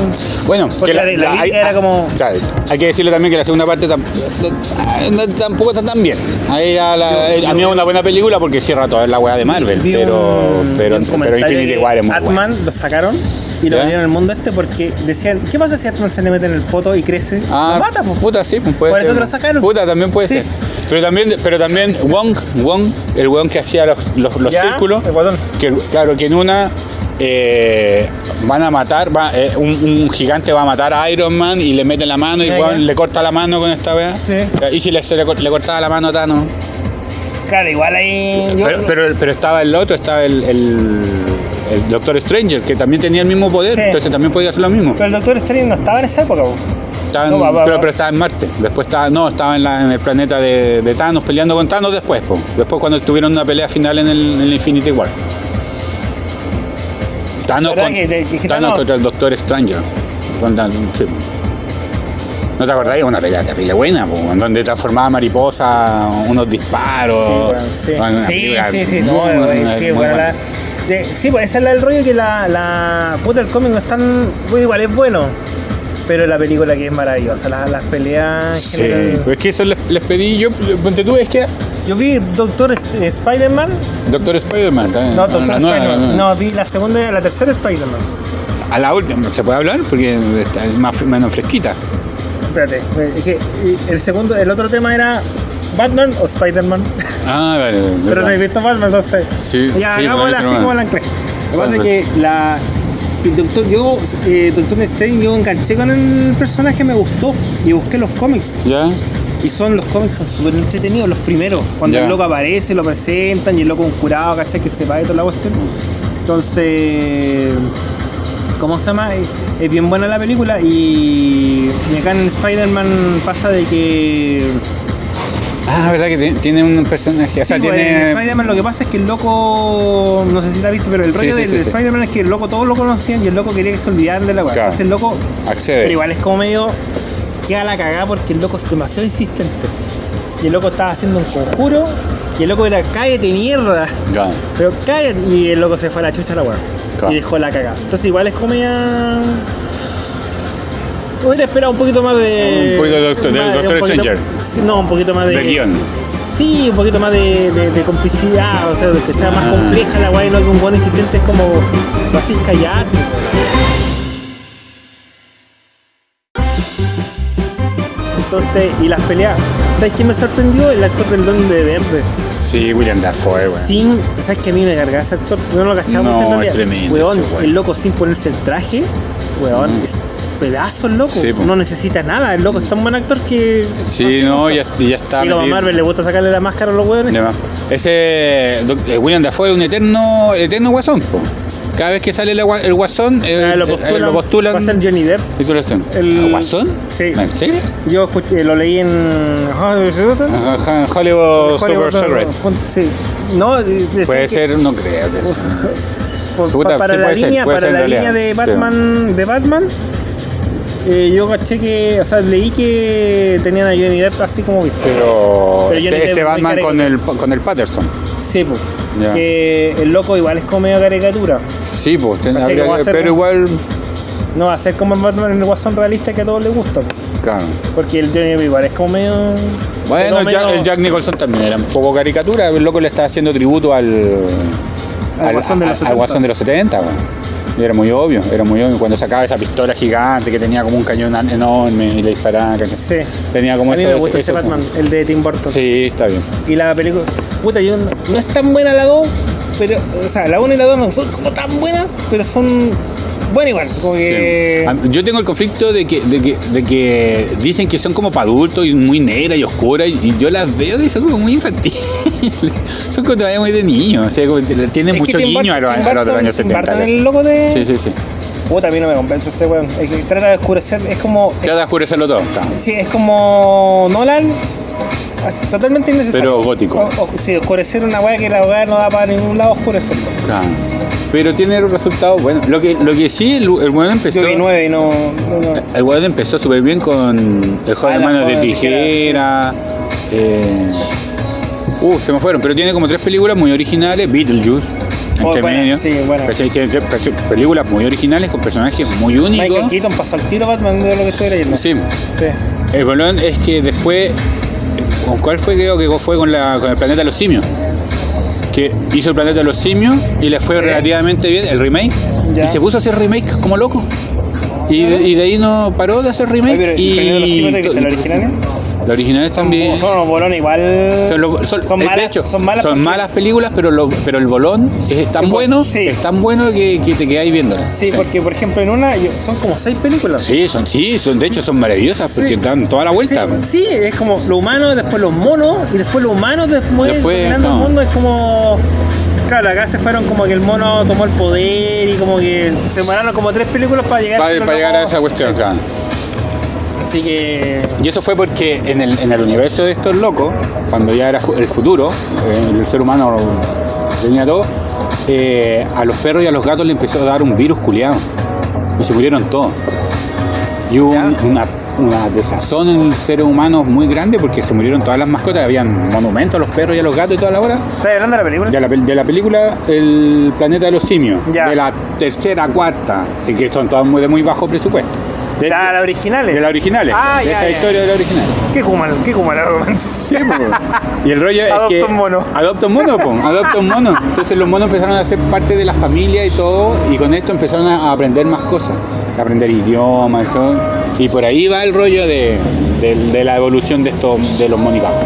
Bueno, Porque la- la lírica era como- claro, hay que decirle también que la segunda parte tampoco está tan bien. Ahí ya la- a mí es una buena película porque cierra toda la weá de Marvel, pero, un- pero, pero Infinity que War es muy buena. Ant-Man lo sacaron y lo en el mundo este porque decían, ¿qué pasa si Ant-Man se le mete en el poto y crece? Ah, lo mata, pues. puta, sí, pues puede Por eso ser. que lo sacaron. Puta, también puede Sí. ser. Pero también, pero también Wong, Wong, el weón que hacía los, los, los ¿Ya? círculos, El que, claro, que en una eh, van a matar, va, eh, un, un gigante va a matar a Iron Man y le mete la mano y le corta la mano con esta weá. Sí. Y si le, se le, le cortaba la mano a Thanos. Claro, igual ahí. yo- Pero, pero, pero estaba el otro, estaba el, el, el Doctor Stranger, que también tenía el mismo poder, Sí. entonces también podía hacer lo mismo. pero el Doctor Strange no estaba en esa época. Estaba en- No, va, va, pero, va. pero estaba en Marte. Después estaba, no, estaba en, la- en el planeta de, de Thanos peleando con Thanos después, po. Después cuando tuvieron una pelea final en el, en el Infinity War. Thanos, ¿Verdad con, que- que- que Thanos Thanos- contra el Doctor Stranger. Con Thanos, sí. ¿No te acordás? Una pelea terrible buena, po, donde transformaba mariposa, unos disparos. Sí, bueno, sí. Una Sí, sí, sí, muy no, eh, sí, muy bueno, la- de- sí, pues esa es del rollo que la, la puta el cómic no es tan bueno, igual es bueno, pero la película que es maravillosa, la- las peleas Sí, general. pues es que eso les, les pedí yo, ponte tú, es que Yo vi Doctor Sp- Spider-Man, Doctor Spider-Man también. no, Doctor la Spider-Man, nueva. no, vi la segunda, la tercera Spider-Man. A la última, ¿se puede hablar? Porque está más, menos fresquita. Espérate, eh, es que el segundo, el otro tema era Batman o Spider-Man, Ah, vale. pero no he visto Batman, entonces Sí, ya sí, hagámosla así como la anclé. Lo que pasa es que la el doctor, yo, eh, Doctor Strange, yo enganché con el personaje, me gustó y busqué los cómics. ¿Ya? Y son los cómics son súper entretenidos, los primeros. Cuando Ya. el loco aparece, lo presentan y el loco un curado, ¿cachai? Que se va de toda la cuestión. Entonces, ¿cómo se llama? Es, bien buena la película y, y acá en Spider-Man pasa de que... Ah, verdad que ti- tiene un personaje. O sea, Sí, pues, en tiene. Spider-Man lo que pasa es que el loco, no sé si la viste, pero el rollo sí, del sí, sí. Spider-Man es que el loco todos lo conocían y el loco quería que se olvidaran de la weá. Claro. Entonces el loco, pero igual es como medio queda la cagada porque el loco es demasiado insistente. Y el loco estaba haciendo un conjuro y el loco era cállate mierda. Pero cállate y el loco se fue a la chucha a la weá. Claro. Y dejó la cagada. Entonces igual es como ya. Hubiera esperado un poquito más de. Un poquito de Doctor- poquito- Stranger. No, un poquito más de. De guion. Sí, un poquito más de, de- de complicidad, o sea, de que sea más Ah. compleja la weá y no que un buen insistente es como. Lo haces callar. Entonces, y las peleas. ¿Sabes quién me sorprendió? El actor del Don de Verde. Sí, William Dafoe, weón. Sin, ¿sabes que a mí me cargaba ese actor? No lo cachaba No, mucho en es realidad. tremendo Weón, el loco sin ponerse el traje, weón, Mm. es pedazos, loco. Sí, po. no necesita nada. El loco es tan buen actor que. Sí, no, ya, ya está. Y a. Marvel le gusta sacarle la máscara a los más. Ese eh, William Dafoe es un eterno, el eterno guasón. po. Cada vez que sale el, el guasón, eh, Ah, lo eh, postulan, lo postulan. Va a ser Johnny Depp. El- ¿El guasón? Sí. ¿En serio? Yo escuché- lo leí en. Ajá, Hollywood, Super Secret. Sí. No, Puede ser, no creo. que sea. por- Puta, para sí la ser, línea, puede para ser la línea de realidad, sí. Batman, de Batman, eh, yo caché que, o sea, leí que tenían a Johnny Depp así como visto. Pero, Pero este, este Batman con el, con el Patterson. Sí, pues. Ya. Que el loco igual es como medio caricatura. Sí, pues, ten- habría pero igual, No va a ser como el Batman en el Guasón realista que a todos les gusta. po. claro. Porque el Johnny Depp igual es como medio. Bueno, el Jack, medio- el Jack Nicholson también era un poco caricatura. El loco le está haciendo tributo al, Al Guasón de los al 70. Guasón de los 70. bueno. Y era muy obvio, era muy obvio. Cuando sacaba esa pistola gigante que tenía como un cañón enorme y le disparaba. Sí. Tenía como a mí eso- me gusta eso- ese Batman, el de Tim Burton. Sí, está bien. Y la película. Puta, yo no, no es tan buena la 2, pero. O sea, la 1 y la 2 no son como tan buenas, pero son. Buenas igual. Como que. Sí. A- Yo tengo el conflicto de que, de que, de que dicen que son como para adultos y muy negras y oscuras y yo las veo y son como muy infantiles. son como todavía muy de niños. O sea, como que tienen Es mucho guiño a los, a los años Tim 70. Burton, el loco de. Sí, sí, sí. Puta, a mí no me convence ese weón. Que trata de oscurecer. Es como. Trata de oscurecerlo todo. claro. Sí, es como Nolan, así, totalmente innecesario. Pero gótico. O- o- sí, oscurecer una weá que la weá no da para ningún lado oscurecerlo. Claro. Pero tiene resultados buenos. Lo que, lo que sí, el, el weón empezó. Yo vi nueve y no. no, no. El weón empezó súper bien con el joven Ah, de manos de tijera. eh, uh, se me fueron, pero tiene como tres películas muy originales. Beetlejuice, Oh, entre medio. sí. ¿Cachai? Tiene tres pe- películas muy originales con personajes muy Michael únicos. Keaton pasó al tiro Batman de lo que estoy leyendo. Sí. Sí. El bolón es que después. ¿Con cuál fue? Creo que fue con, la, con el planeta de los simios. Que hizo el planeta de los simios y le fue Sí. relativamente bien el remake. Ya. Y se puso a hacer remake como loco. Y de, y de ahí no paró de hacer remake. Pero y, ¿el Planeta de los Simios de que son los originales? Los también. Son unos bolones igual. Son, lo- son- son malas, de hecho, son malas. porque- películas, pero, lo- pero el bolón es tan bueno, sí. es tan bueno que, que te quedáis viéndolo. Sí, porque por ejemplo en una son como seis películas. Sí, son, sí, son, de hecho son maravillosas porque dan toda la vuelta. sí, es como lo humano, después los monos, y después los humanos, después, Después, no. el mundo, es como. Claro, acá se fueron como que el mono tomó el poder y como que se demoraron como tres películas para llegar Para, para llegar a esa cuestión, claro. Así que. Y eso fue porque en el, en el universo de estos locos, cuando ya era el futuro, eh, el ser humano tenía todo, eh, a los perros y a los gatos le empezó a dar un virus culiado. Y se murieron todos. Y hubo un- una, una desazón en el ser humano muy grande porque se murieron todas las mascotas. Habían monumentos a los perros y a los gatos y toda la hora. ¿Estás hablando de la película? De la, pel- de la película El planeta de los simios. Ya. De la tercera, cuarta. Así que son todas muy, de muy bajo presupuesto. De, ¿La, la originales? de las originales. Ah, de ya, esta ya. historia de la original. ¿Qué Kuman? ¿Qué Kuman? Sí, po. Y el rollo es Adopta que. un mono. Adopta un mono, po. Adopta un mono. Entonces los monos empezaron a ser parte de la familia y todo. Y con esto empezaron a aprender más cosas. A aprender idiomas y todo. Y por ahí va el rollo de, de- de la evolución de estos de los monicajos.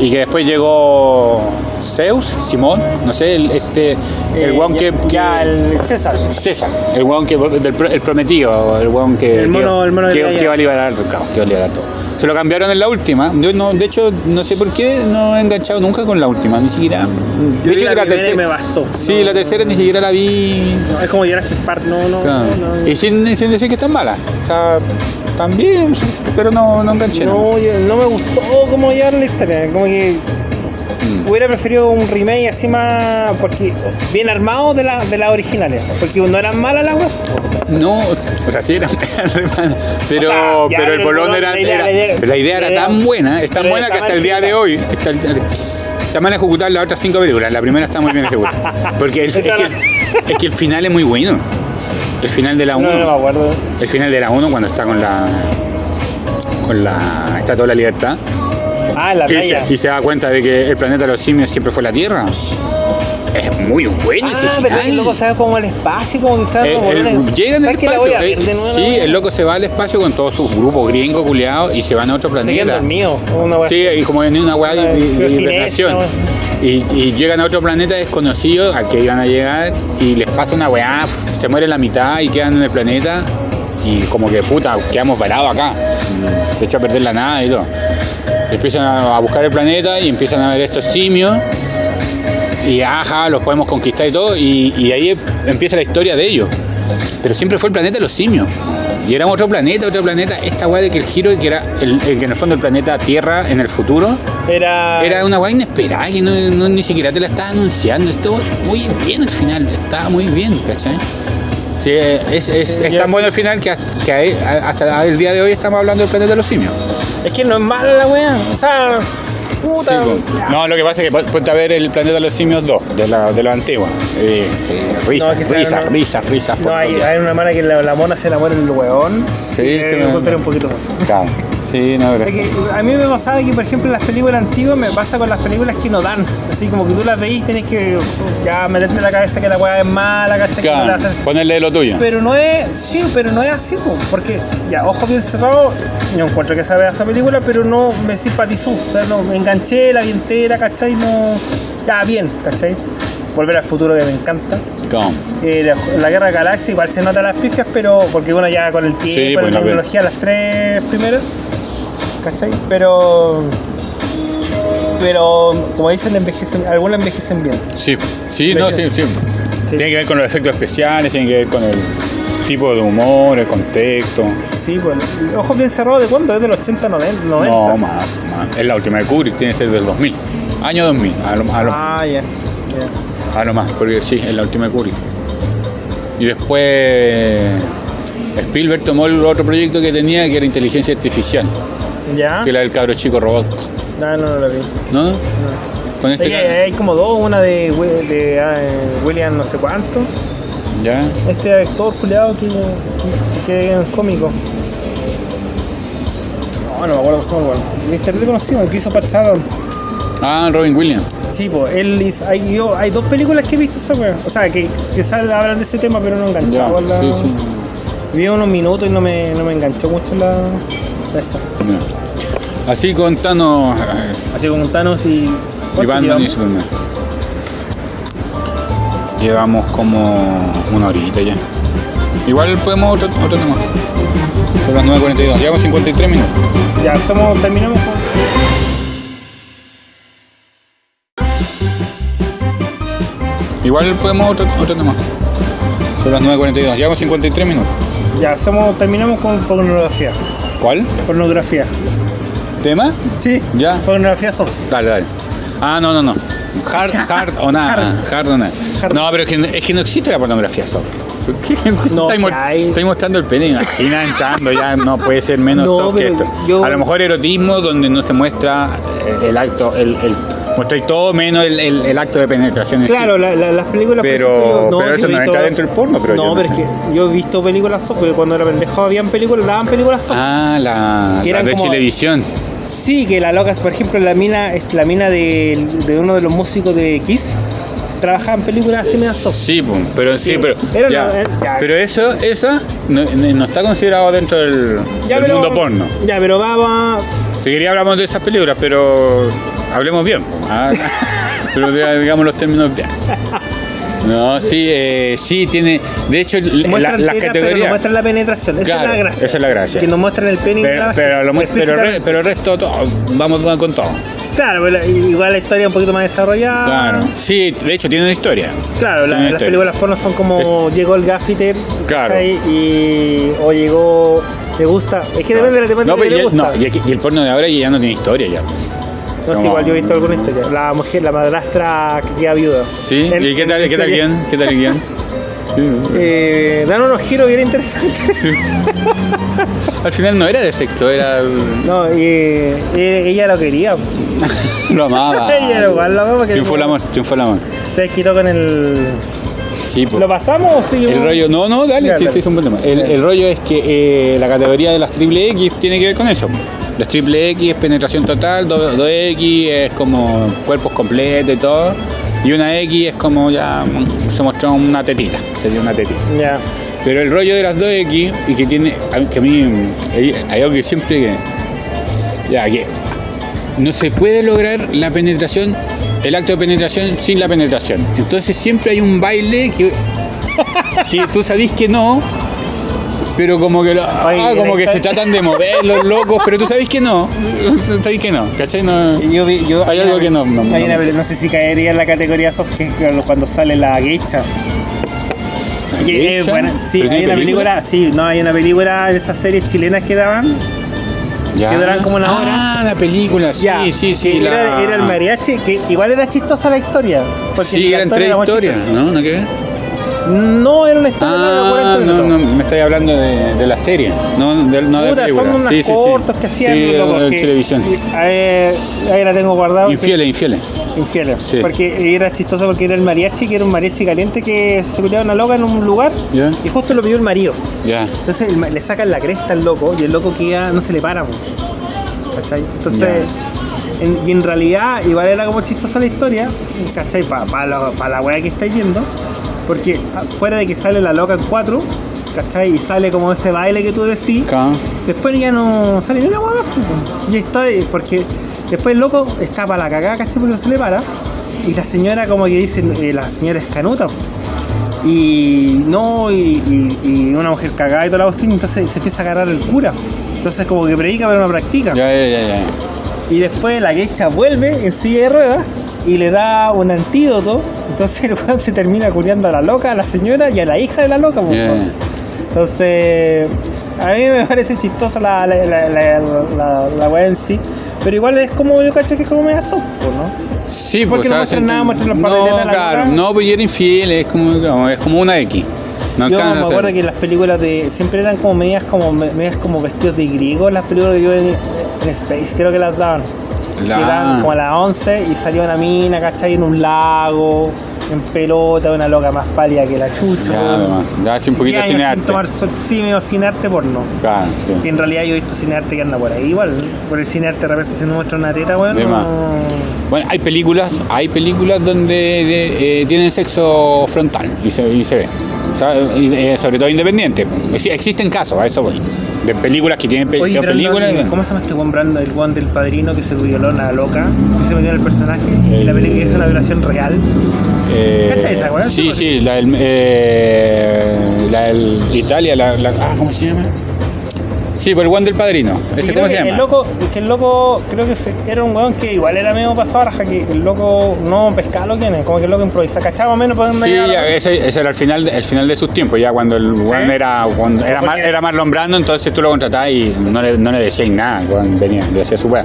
Y que después llegó Zeus, Simón, no sé, el, este, el Eh, weón ya- que, que- Ya, el César. César, el weón que del el prometido, el weón que, El mono- que, el mono de que- Gaia. que iba a liberar al caos, que iba a liberar todo. Se lo cambiaron en la última. Yo no, de hecho, no sé por qué no he enganchado nunca con la última, ni siquiera. Yo De hecho, la la tercera. me bastó. Sí, No, la tercera ni siquiera la vi. no, es como Jurassic Park, no, no. Claro. no, no. Y sin, sin decir que están malas. O sea, también, pero no, no enganché. ¿no? No, me gustó cómo llevaron la historia. Como que Mm. hubiera preferido un remake así más. Porque bien armado de, la, de las originales. Porque no eran malas las web. No, o sea, sí eran, eran re malas, pero, O sea, ya, pero el bolón era, la idea- era- la idea- pero la idea la era idea- tan buena, es tan buena que está hasta el día de hoy está, está mal ejecutada las otras cinco películas. La primera está muy bien ejecutada. Porque el- es, que, la- es que el final es muy bueno. El final de la 1. No, no me acuerdo. el final de la 1 cuando está con la con la Estatua de la Libertad Ah, la y se, y se da cuenta de que el planeta de los simios siempre fue la Tierra. Es muy bueno ese Ah, pero final. el loco sabe como el espacio, como que sabe como. el- llega en el ¿Sabes que la espacio. eh, sí, el loco se va al espacio con todos sus grupos gringos culiados y se van a otro planeta. Una Sí, y como en una weá de, de- hibernación. Y, y llegan a otro planeta desconocido al que iban a llegar y les pasa una weá, se muere la mitad y quedan en el planeta y como que puta, quedamos varados acá. Se echó a perder la nada y todo. Empiezan a buscar el planeta y empiezan a ver estos simios. Y ajá, los podemos conquistar y todo. Y, y ahí empieza la historia de ellos. Pero siempre fue el planeta de los simios. Y era otro planeta, otro planeta. Esta weá de que el giro, que era el, el que en el fondo el planeta Tierra en el futuro, Era. era una weá inesperada que no, no- ni siquiera te la estaba anunciando. Estuvo muy bien al final, estaba muy bien, ¿cachai? Sí, es, es, tan bueno al final que, hasta, que ahí- hasta el día de hoy estamos hablando del planeta de los simios. Es que no es mala la weá. O sea. Puta. ya. No, lo que pasa es que pon- ponte a ver el planeta de los simios 2, de la, de la antigua. Eh, sí, risas, No, risas, una- risas, risas. No, hay, una mala que la, la mona se la muere en el weón. Sí, sí, me contaré un poquito más. Claro. Sí, no, que a mí me pasaba que, por ejemplo, en las películas antiguas me pasa con las películas que no dan. Así como que tú las veís, tienes que ya meterte en la cabeza que la weá es mala, ¿cachai? No Claro, ponerle lo tuyo. Pero no es, sí, pero no es así, po, porque ya, ojo bien cerrado, yo encuentro que esa esa película, pero no me simpatizó, o sea, no, me enganché, la vi entera, ¿cachai? No, ya, bien, ¿cachai? Volver al futuro que me encanta. Eh, la, la Guerra de Galaxia igual se nota las pifias, pero porque bueno, ya con el tiempo, Sí, con pues, la tecnología, las tres primeras, ¿cachai? Pero, pero como dicen, envejecen, algunas envejecen bien. Sí, sí, no, sí, sí. Tiene que ver con los efectos especiales, tiene que ver con el tipo de humor, el contexto. Sí, bueno, ojos bien cerrados, ¿de cuándo? ¿Es del 80, 90? 90? No, más, más. Es la última de Kubrick, tiene que ser del 2000. Año 2000, a lo, a lo, Ah, ya. ya. a lo más, porque sí, es la última de Kubrick. Y después Spielberg tomó el otro proyecto que tenía, que era inteligencia artificial, ¿Ya? que era el cabro chico robot. No, no, no lo vi. ¿No? No. Con Es este hay como dos, una de, de ah, eh, William no sé cuánto. ¿Ya? Este actor culiado que, que, que es cómico. No, no me acuerdo cómo se llama. igual. Es terrible conocido, el que hizo Pat Shannon. Ah, Robin Williams. Sí, pues, él hizo, hay, yo, hay dos películas que he visto esa wea. O sea, que, que sal- hablan de ese tema, pero no Ya, enganchado. la- sí, sí. Vi unos minutos y no me, no me enganchó mucho la, la esta. Ya. Así contanos eh, Así como Thanos y. y ¿cuánto Batman y llevamos? Superman. Llevamos como una horita ya. Igual podemos otro, otro tema. Son las 9.42. Llevamos 53 minutos. Ya, somos, terminamos con. Igual podemos otro, otro tema. Son las 9.42. Llevamos 53 minutos. Ya, somos, terminamos con pornografía. ¿Cuál? Pornografía. ¿Tema? Sí. Ya. Pornografía soft. Dale, dale. Ah, no, no, no. Hard, hard o nada. Hard o nada. Hard. No, pero es que, es que no existe la pornografía soft. ¿Qué? No, mo- hay. mostrando el pene, imagina entrando, ya no puede ser menos No, soft que esto. yo- A lo mejor erotismo donde no se muestra eh, el acto, el, el mostráis todo menos el, el- el acto de penetración. Claro, la- la- las películas. Pero- yo- pero yo eso no visto- entra dentro del porno, pero yo no, no pero es sé. que yo he visto películas soft, porque cuando era pendejo habían películas, daban películas soft. Ah, la, la de como- televisión. Sí, que la loca, por ejemplo, la mina, es la mina de, de uno de los músicos de Kiss, trabajaba en películas así medio soft. Sí, pum, pero sí, Sí. pero. Era ya. una- eh, ya. Pero eso, esa no, no está considerado dentro del, Ya, del pero- mundo porno. Ya, pero va, va. Seguiría hablamos de esas películas, pero hablemos bien. ¿ah? pero diga- digamos los términos bien. No, sí, eh, sí tiene. De hecho, las categorías. muestran la penetración. Esa Claro, es la gracia. esa es la gracia. Que nos muestran el pene y Pero, pero, pero el resto, todo, vamos con todo. Claro, la- igual la historia un poquito más desarrollada. Claro. Sí, de hecho, tiene una historia. Claro, la- Tiene una las historia. películas porno son como llegó el gaffiter Claro. y o llegó te gusta es que depende de la temática No, pero que ya- gusta no, y, aquí- y el porno de ahora ya no tiene historia ya. No como- igual yo he visto alguna historia la mujer la madrastra que queda viuda Sí, ¿y qué tal, qué tal guion? ¿Qué tal el eh, dan unos giros bien interesantes Sí. Al final no era de sexo, era. no y eh, ella lo quería lo amaba. ella igual lo amaba Triunfó el amor, triunfó el amor. se quitó con el Sí, pues. ¿lo pasamos o seguimos? El rollo, no, no, dale, sí, sí, es un buen tema. El, el rollo es que eh, la categoría de las triple X tiene que ver con eso. Las triple X es penetración total, 2X es como cuerpos completos y todo. Y una X es como ya mm, se mostró una tetita, sería una tetita. Pero el rollo de las 2X y que tiene, que a mí hay, algo que siempre que, ya que no se puede lograr la penetración, el acto de penetración sin la penetración. Entonces siempre hay un baile que, que tú sabís que no, pero como que, lo- ah, como que se tratan de mover los locos, pero tú sabes que no. Sabes que no, ¿cachai? No. Yo Hay algo que no- no- hay no- una no sé si caería en la categoría soft que cuando sale la geisha. Sí, ¿Pero hay una película, sí, no, hay una película de esas series chilenas que daban. Ya. que duran como una Ah, la película, sí, Ya, sí, sí. la... Era, era el mariachi, que igual era chistosa la historia. porque Sí, eran tres historias. ¿no? ¿No qué? No, era una historia de Ah, 40 no, minutos. no, me estáis hablando de, de la serie, no de, no de Puta, película. son unas sí, sí, cortas sí. que hacían Sí, loco, en que- televisión. eh, ahí la tengo guardada. porque- Infieles, infieles. Infieles. Sí. Porque era chistoso porque era el mariachi, que era un mariachi caliente que se peleaba una loca en un lugar Ya, y justo lo pidió el marido. ya. Entonces el ma- le sacan la cresta al loco y el loco queda, no se le para. po. ¿Cachai? Entonces, en- y en realidad igual era como chistosa la historia, ¿cachai? Para la, pa la weá que estáis viendo. Porque fuera de que sale la loca en cuatro, ¿cachai? Y sale como ese baile que tú decís. Acá. Después ya no sale ni una hueá. Y está, eh, porque después el loco está para la cagada, ¿cachai? Porque no se le para. Y la señora como que dice, eh, la señora es canuta. Y no, y, y- y una mujer cagada y toda la cuestión, entonces se empieza a agarrar el cura. Entonces como que predica pero no practica. Ya, ya, ya, ya. Y después la quecha vuelve en silla de ruedas y le da un antídoto. Entonces el weón se termina culiando a la loca, a la señora y a la hija de la loca. pues, Ya. ¿no? Entonces, a mí me parece chistosa la, la, la, la, weá en sí. Pero igual es como, yo cacho que es como media soft, pues, ¿no? Sí, Porque pues no muestran nada, muestran los No, de la claro, no, pues y era infiel, es como, es como una X. No yo me acuerdo que las películas de. siempre eran como medias como medias como vestidos de griego, las películas que yo en, en Space creo que las daban. La- como a las 11 y salía una mina, ¿cachai? En un lago, en pelota, una loca más pálida que la chucha. Ya, hace un poquito sin arte. tomar sí, medio cine arte porno. Claro, sí. Que en realidad yo he visto cine arte que anda por ahí igual. Por el cine arte de repente se nos muestra una teta, weón. De más. no- Bueno, hay películas, hay películas donde de- eh, tienen sexo frontal y se, y se ve. Eh, sobre todo independiente. Ex- Existen casos, a eso voy. De películas que tienen Oye, películas. ¿cómo se llama este Juan Brandon, el Juan del padrino que se violó la loca? Que se metió en el personaje. Y la película es una violación real. Eh, ¿Cachai esa? Sí, Sí, sí, la del, eh, la del Italia, la, la- ah, ¿cómo se llama? Sí, por el Juan del Padrino. ¿Ese cómo se llama? El loco, que el loco, creo que era un weón que igual era medio pasado a raja, que el loco no pescaba lo que es, como que el loco improvisa, cachaba menos dónde Sí, ese, ese era el final, de- el final de sus tiempos, ya cuando el weón era, cuando era, más, Porque- era Marlon Brando, entonces tú lo contratabas y no le, no le decías nada cuando venía, le hacía su weá.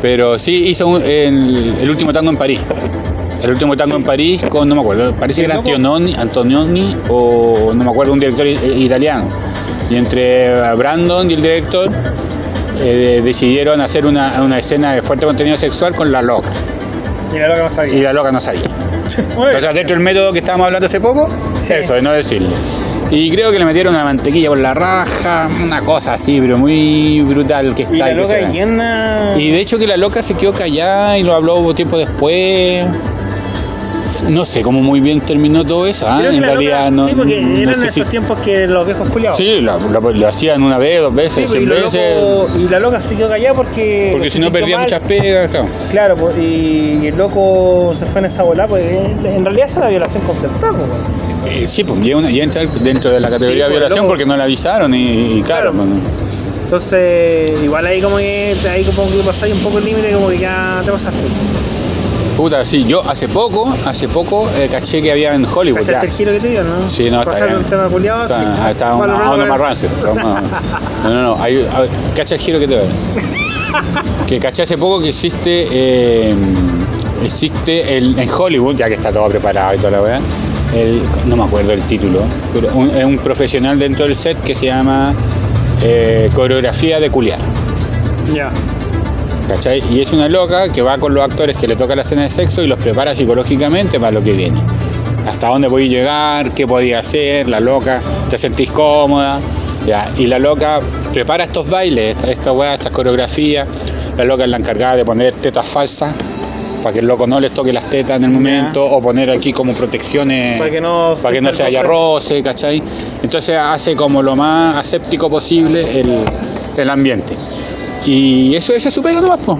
Pero sí hizo un- el, el último tango en París. El último tango en París con, no me acuerdo, parece que ¿El era? Antonioni, o no me acuerdo, un director italiano. Y entre Brandon y el director eh, decidieron hacer una, una escena de fuerte contenido sexual con la loca. Y la loca no Y sabía. la loca no sabía. Bueno, Entonces, dentro del método que estábamos hablando hace poco, Sí. eso, de no decirle. Y creo que le metieron una mantequilla por la raja, una cosa así, pero muy brutal que está y la loca llena. Y de hecho que la loca se quedó callada y lo habló tiempo después. No sé cómo muy bien terminó todo eso, ¿ah? En realidad no. Sí, porque no eran sé si- esos tiempos que los viejos culiados. Sí, lo, hacían una vez, dos veces, pues, y, cien lo veces. loco- y la loca se quedó callada porque. Porque si no sintió perdía mal. muchas pegas, claro. Claro, pues, y, y el loco se fue en esa bola, pues en en realidad es una violación concertada, pues. weón. Eh, sí, pues ya, una- ya entra dentro de la categoría Sí, de pues, violación loco. porque no la avisaron y, y claro, Claro. Entonces, igual ahí como que ahí como que pasáis un poco el límite, como que ya te pasaste. Puta, sí, yo hace poco, hace poco eh, caché que había en Hollywood ya. ¿Cachaste el giro que te dio, no? Sí, no, está bien. un tema culiado, Está, sí. ah, está una no, más No, no, no, no, hay- a ver, cacha el giro que te doy. Que caché hace poco que existe, eh, existe el, en Hollywood, ya que está todo preparado y toda la verdad, no me acuerdo el título, pero un, es un profesional dentro del set que se llama eh, coreografía de culiar. Ya. ¿Cachai? Y es una loca que va con los actores que le toca la escena de sexo y los prepara psicológicamente para lo que viene. Hasta dónde voy a llegar, qué podía hacer, la loca, te sentís cómoda. Ya. Y la loca prepara estos bailes, esta, esta weá, estas coreografías. La loca es la encargada de poner tetas falsas para que el loco no les toque las tetas en el momento, o poner aquí como protecciones Para que no para que no se haya roce, ¿cachai? Entonces hace como lo más aséptico posible el, el ambiente. Y eso, esa es su pega nomás, po.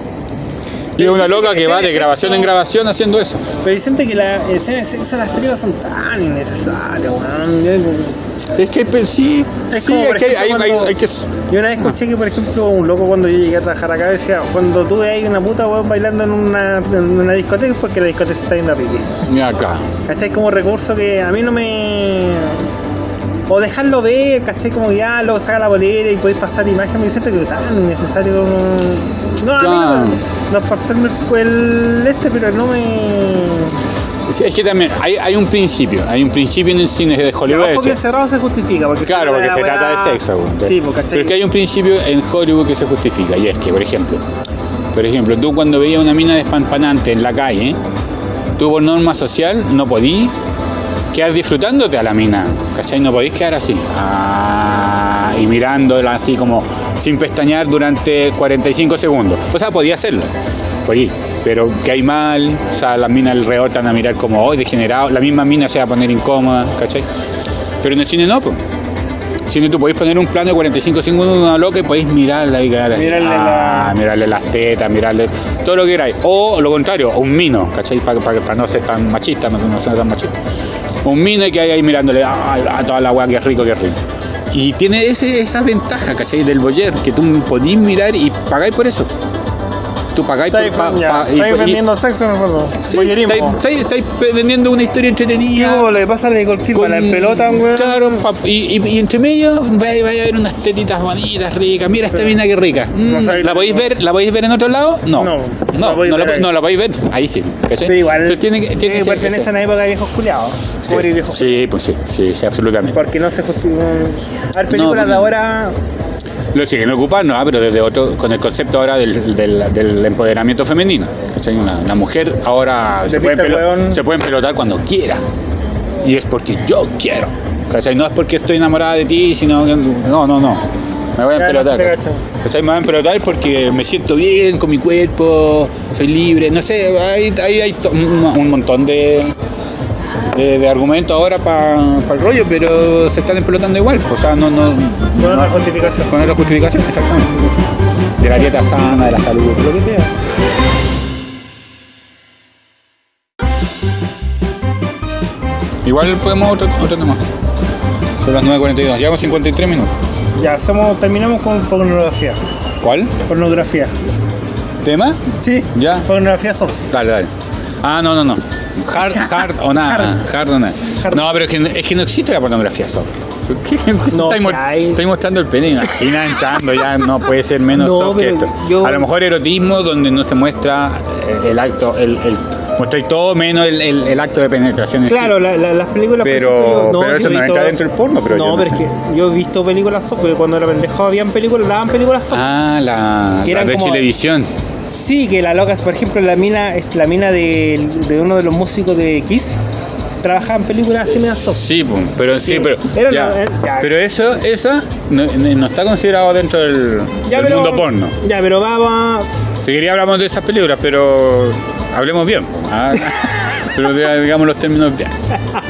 Y es una loca que va de grabación en grabación haciendo eso. Pero siente que las escenas de sexo las películas son tan innecesarias, weón. Es que pe- sí, Es sí, como, es por que hay, ejemplo, hay- cuando- hay que. Yo una vez escuché que, por ejemplo, un loco cuando yo llegué a trabajar acá decía, cuando tú ves ahí una puta weón bailando en una, en una discoteca es porque la discoteca se está yendo a pique. Y acá. ¿Cachai? Como recurso que a mí no me... O dejarlo ver, ¿cachai? Como ya luego saca la bolera y podéis pasar imagen, me siento que es tan innecesario como... No, a mí no, no es por serme el, este, pero no me... Sí, Es que también hay, hay un principio, hay un principio en el cine de Hollywood. Ojo que hecho. cerrado se justifica. Porque Claro, porque se trata de sexo. Sí, ¿cachai? Pero es que hay un principio en Hollywood que se justifica, y es que, por ejemplo, por ejemplo, tú cuando veías una mina despampanante en la calle, tú por norma social no podías quedar disfrutándote a la mina, ¿cachai? No podías quedar así, ah, y mirándola así como sin pestañear durante 45 segundos. O sea, podía hacerlo, podía, pero que hay mal, o sea, las minas alrededor te van a mirar como hoy degenerado, la misma mina se va a poner incómoda, ¿cachai? Pero en el cine no, pues. Cine tú podéis poner un plano de 45 segundos de una loca y podéis mirarla y quedar ahí. Mirarle Ah, la- mirarle las tetas, mirarle todo lo que queráis. O lo contrario, un mino, ¿cachai? Para no ser tan machista, no, no ser tan machista. Un mino y que hay ahí mirándole ah, a toda la weá, que rico, que rico. Y tiene ese, esa ventaja, ¿cachai? Del boyer, que tú podís mirar y pagáis por eso. Tú pagáis por... Pa- pa- y- estáis y- vendiendo sexo, me acuerdo. Sí, estáis, estáis- vendiendo una historia Y entretenida. como le pasa a Nicole Kidman, la pelota, weón. Claro, y, y- y entre medio vaya, vaya a ver unas tetitas bonitas, ricas. Mira esta mina que rica. Mm, No sabéis- ¿La podéis ver? ¿La podéis ver en otro lado? No. No, No, la no, podéis la, ver po- ahí. no la podéis ver. Ahí sí. ¿cachai? Pero igual, Entonces tiene que, tiene que sí, pertenece a una época de viejos culiados. Sí, viejos sí, pues sí, sí, sí, absolutamente. Porque no se justifica. A ver, películas de ahora. Lo siguen ocupando, ah, pero desde otro, con el concepto ahora del, del- del empoderamiento femenino. Una, una mujer ahora se De puede, se puede pelotar cuando quiera. Y es porque yo quiero. ¿cachai? No es porque estoy enamorada de ti, sino que. No, no, no. Me voy a Ya, no pelotar. se te ¿cachai? cacha. ¿Cachai? Me voy a pelotar porque me siento bien con mi cuerpo, soy libre. No sé, hay, hay, hay un montón de, de, de argumentos ahora para el rollo, pero se están empelotando igual. O sea, no. no Con no- otra justificación. con otra justificación, exactamente. De la dieta sana, de la salud, lo que sea. Igual podemos otro, otro tema. Son las 9.42, llevamos 53 minutos. Ya, hacemos, terminamos con pornografía. ¿Cuál? Pornografía. ¿Tema? Sí. Ya. Pornografía soft. Dale, dale. Ah, no, no, no. Hard, hard o nada. Hard o nada. Hard. No, pero es que, es que no existe la pornografía soft. No, hay. estáis mostrando el pene, imagina entrando, ya no puede ser menos No, soft que esto. yo- A lo mejor erotismo donde no se muestra eh, el acto, el, el mostráis todo menos el, el- el acto de penetración. Claro, la- la- las películas. Pero- ejemplo, pero eso no entra dentro del porno, pero no, no es que yo he visto películas soft, porque cuando era pendejo habían películas, daban películas soft. Ah, la, Que la eran de como- televisión. Sí, que la loca, por ejemplo, la mina, la mina de, de uno de los músicos de Kiss, trabajaba en películas así medio soft. Sí, pum, pero sí, Sí, pero. era ya. una- ya. Pero eso, esa no, no está considerado dentro del, Ya, del pero- mundo porno. Ya, pero vamos. Seguiría hablamos de esas películas, pero hablemos bien. ah, pero diga- digamos los términos bien.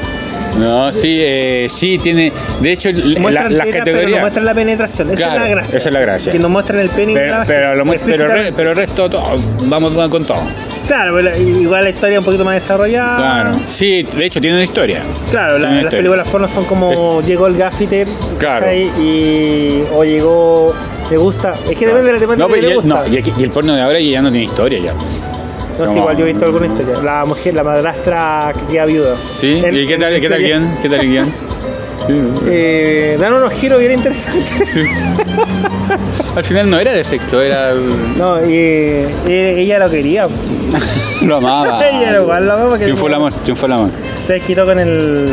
No, sí, eh, sí tiene. De hecho, la- las categorías. muestran la penetración. Esa Claro, es la gracia. esa es la gracia. Que nos muestran el pene y Pero, la pero, lo pero, re- explícitamente. pero el resto, todo, vamos con todo. Claro, pero igual la historia un poquito más desarrollada. Claro. Sí, de hecho, tiene una historia. Claro, la- las historia. películas porno son como llegó el gaffiter Claro. y o llegó le gusta. Es que depende de la temática No, que y gusta. no, y, aquí- y el porno de ahora ya no tiene historia ya. No sé, igual yo he visto alguna historia. La mujer, la madrastra que queda viuda. Sí, En- ¿y qué tal, qué tal guion? ¿Qué tal guion? Eh, dan unos giros bien interesantes. Sí. Al final no era de sexo, era. No, eh, ella lo quería. lo amaba. ella lo lo amaba Triunfó el amor, triunfó el amor. se desquitó con el.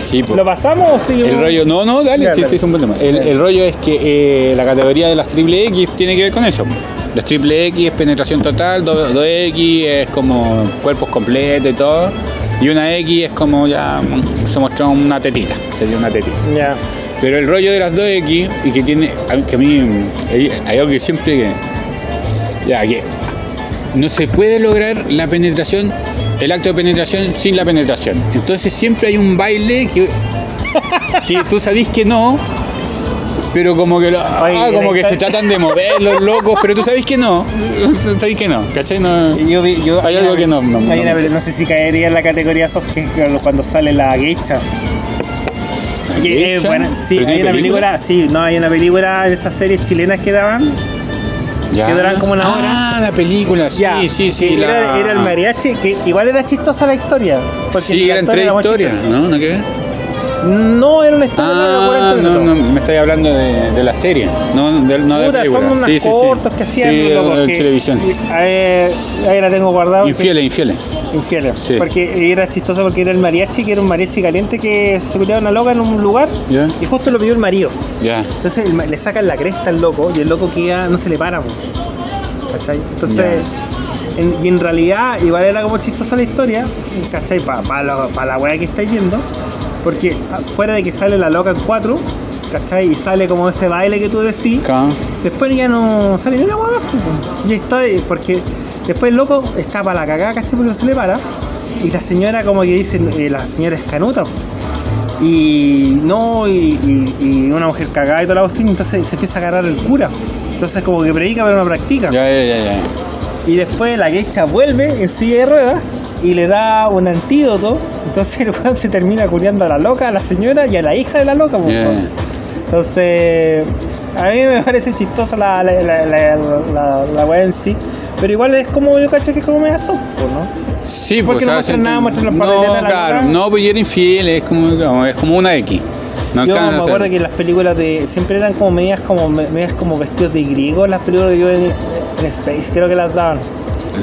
Sí, po. ¿Lo pasamos o seguimos? El rollo, no, no, dale, sí, dale. sí, es un buen tema. El, el rollo es que eh, la categoría de las triple X tiene que ver con eso. Las triple X es penetración total, 2X es como cuerpos completos y todo. Y una X es como ya mm, se mostró una tetita, sería una tetita. Ya. Pero el rollo de las 2X y que tiene, que a mí hay, algo que siempre que, ya, que no se puede lograr la penetración, el acto de penetración sin la penetración. Entonces siempre hay un baile que, que tú sabís que no, Pero como que, lo- ah, Oye, como la que se tratan de mover los locos, pero tú sabes que no. Sabes que no, ¿cachai? No. Yo vi- yo- Hay algo que no- no- no- una- no sé si caería en la categoría soft que es cuando sale la geisha. ¿Geisha? buena. Sí, ¿Pero hay una película, sí, no, hay una película de esas series chilenas que daban. Ya. que duran como una hora. Ah, la película, sí, Ya, sí, sí. la... era, era el mariachi, que igual era chistosa la historia. porque Sí, eran historia tres historias. ¿no? ¿No qué? No, era una historia de Ah, 40 no, minutos. no, me estáis hablando de, de la serie, no de, no de Puta, película. son unas sí, sí, cortas sí. que hacían Sí, loco, en que- televisión. Ahí, ahí la tengo guardada. Infieles, infieles. Infieles. Sí. Porque era chistoso porque era el mariachi, que era un mariachi caliente que se cuidaba una loca en un lugar y justo lo pidió el marido. ya. Entonces el le sacan la cresta al loco y el loco queda, no se le para. po. ¿Cachai? Entonces, en- y en realidad igual era como chistosa la historia, ¿cachai? Para la, pa la weá que estáis viendo, porque fuera de que sale la loca en cuatro, ¿cachai? Y sale como ese baile que tú decís, después ya no sale ni una hueá po. Y está, eh, porque después el loco está para la cagada, ¿cachai? Porque no se le para. Y la señora como que dice, eh, la señora es canuta. Y no, y, y- y una mujer cagada y toda la cuestión, entonces se empieza a agarrar el cura. Entonces como que predica pero no practica. Ya, ya, ya, ya. Y después la quecha vuelve en silla de ruedas y le da un antídoto. Entonces el weón se termina culiando a la loca, a la señora y a la hija de la loca. Entonces, a mí me parece chistosa la, la, la, la, weá en sí. Pero igual es como yo cacho que es como media soft, ¿no? Sí, ¿Por qué no nada? Muestran los No, pataletas de la claro, loca. no, pues yo era infiel, es como, es como una X. No yo me acuerdo que las películas de siempre eran como medias como medias como vestidos de griego las películas que yo en, en Space creo que las daban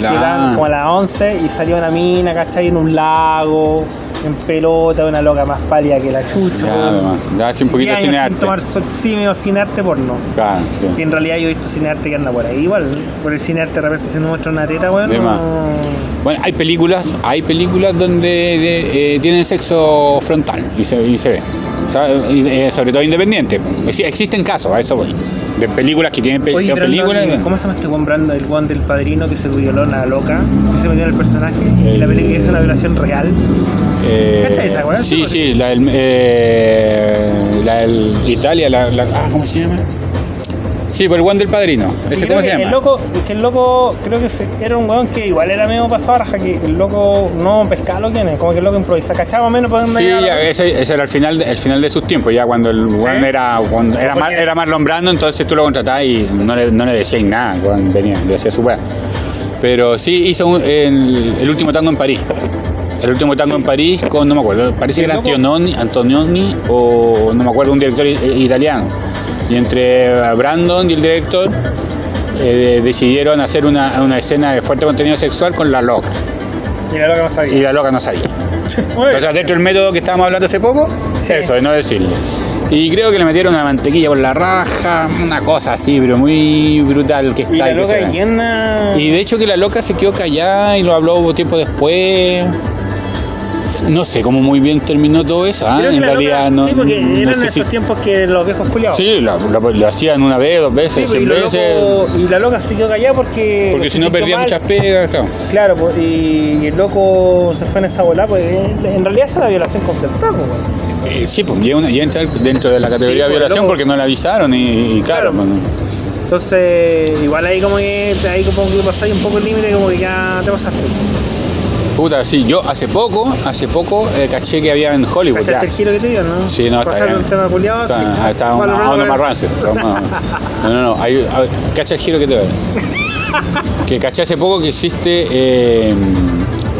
La- que daban como a las 11 y salía una mina ¿cachai? en un lago en pelota una loca más pálida que la chucha Ya, ya hace un poquito años cine sin tomar sol, sí medio cine arte porno Claro, sí. que en realidad yo he visto cine arte que anda por ahí igual por el cine arte de repente se nos muestra una teta weón De no- más. Bueno, hay películas, hay películas donde de- eh, tienen sexo frontal y se, y se ve. eh, sobre todo independiente. Existen casos, a eso voy. De películas que tienen pe- Oye, películas. ¿cómo se llama este Brandon, el guan del padrino que se violó la loca, que se metió en el personaje? Y la El- película es una violación real. Eh, ¿Cachai esa? Sí, Sí, sí, la del, eh, la del Italia, la, la- ah, ¿cómo se llama? Sí, por el Juan del Padrino. ¿Ese cómo se llama? El loco, que el loco, creo que era un weón que igual era medio pasado raja, que el loco no pescaba lo que es, como que el loco improvisa, cachaba más o menos dónde Sí, ya, ese, ese era el final, el final de sus tiempos, ya cuando el Juan era, cuando era, más, Porque- era Marlon Brando, entonces tú lo contratabas y no le, no le decías nada cuando venía, le hacía su weá. Pero sí hizo un- el, el último tango en París. El último tango en París con, no me acuerdo, parece que era loco- Antonioni, Antonioni o no me acuerdo, un director italiano. Y entre Brandon y el director eh, decidieron hacer una, una escena de fuerte contenido sexual con la loca. Y la loca no Y sabía. la loca no sabía. Entonces, dentro del método que estábamos hablando hace poco, Sí. eso, de no decirle. Y creo que le metieron una mantequilla por la raja, una cosa así, pero muy brutal que está. y la loca llena... Y de hecho que la loca se quedó callada y lo habló tiempo después. No sé cómo muy bien terminó todo eso, ¿ah? En realidad loca- no. Sí, porque no eran sé esos si- tiempos que los viejos culiados. Sí, lo, hacían una vez, dos Sí, veces, pues, cien lo veces. loco- y la loca se quedó callada porque. Porque si no perdía mal. muchas pegas, claro. Claro, pues, y, y el loco se fue en esa bola, pues en realidad esa es la violación concertada, pues. Eh, sí, pues ya, una- ya entra dentro de la categoría Sí, de pues, violación loco. porque no la avisaron y, y claro, Claro. pues, Entonces, igual ahí como que ahí como que pasáis un poco el límite, como que ya te pasaste. Puta, sí, yo hace poco, hace poco eh, caché que había en Hollywood. ¿Cachaste el giro que te dio, no? Sí, no, está bien. un tema culiado, Está, sí. ah, está Bueno, no, más rancid, No, no, no. Hay, a ver, cacha el giro que te doy. Que caché hace poco que existe, eh,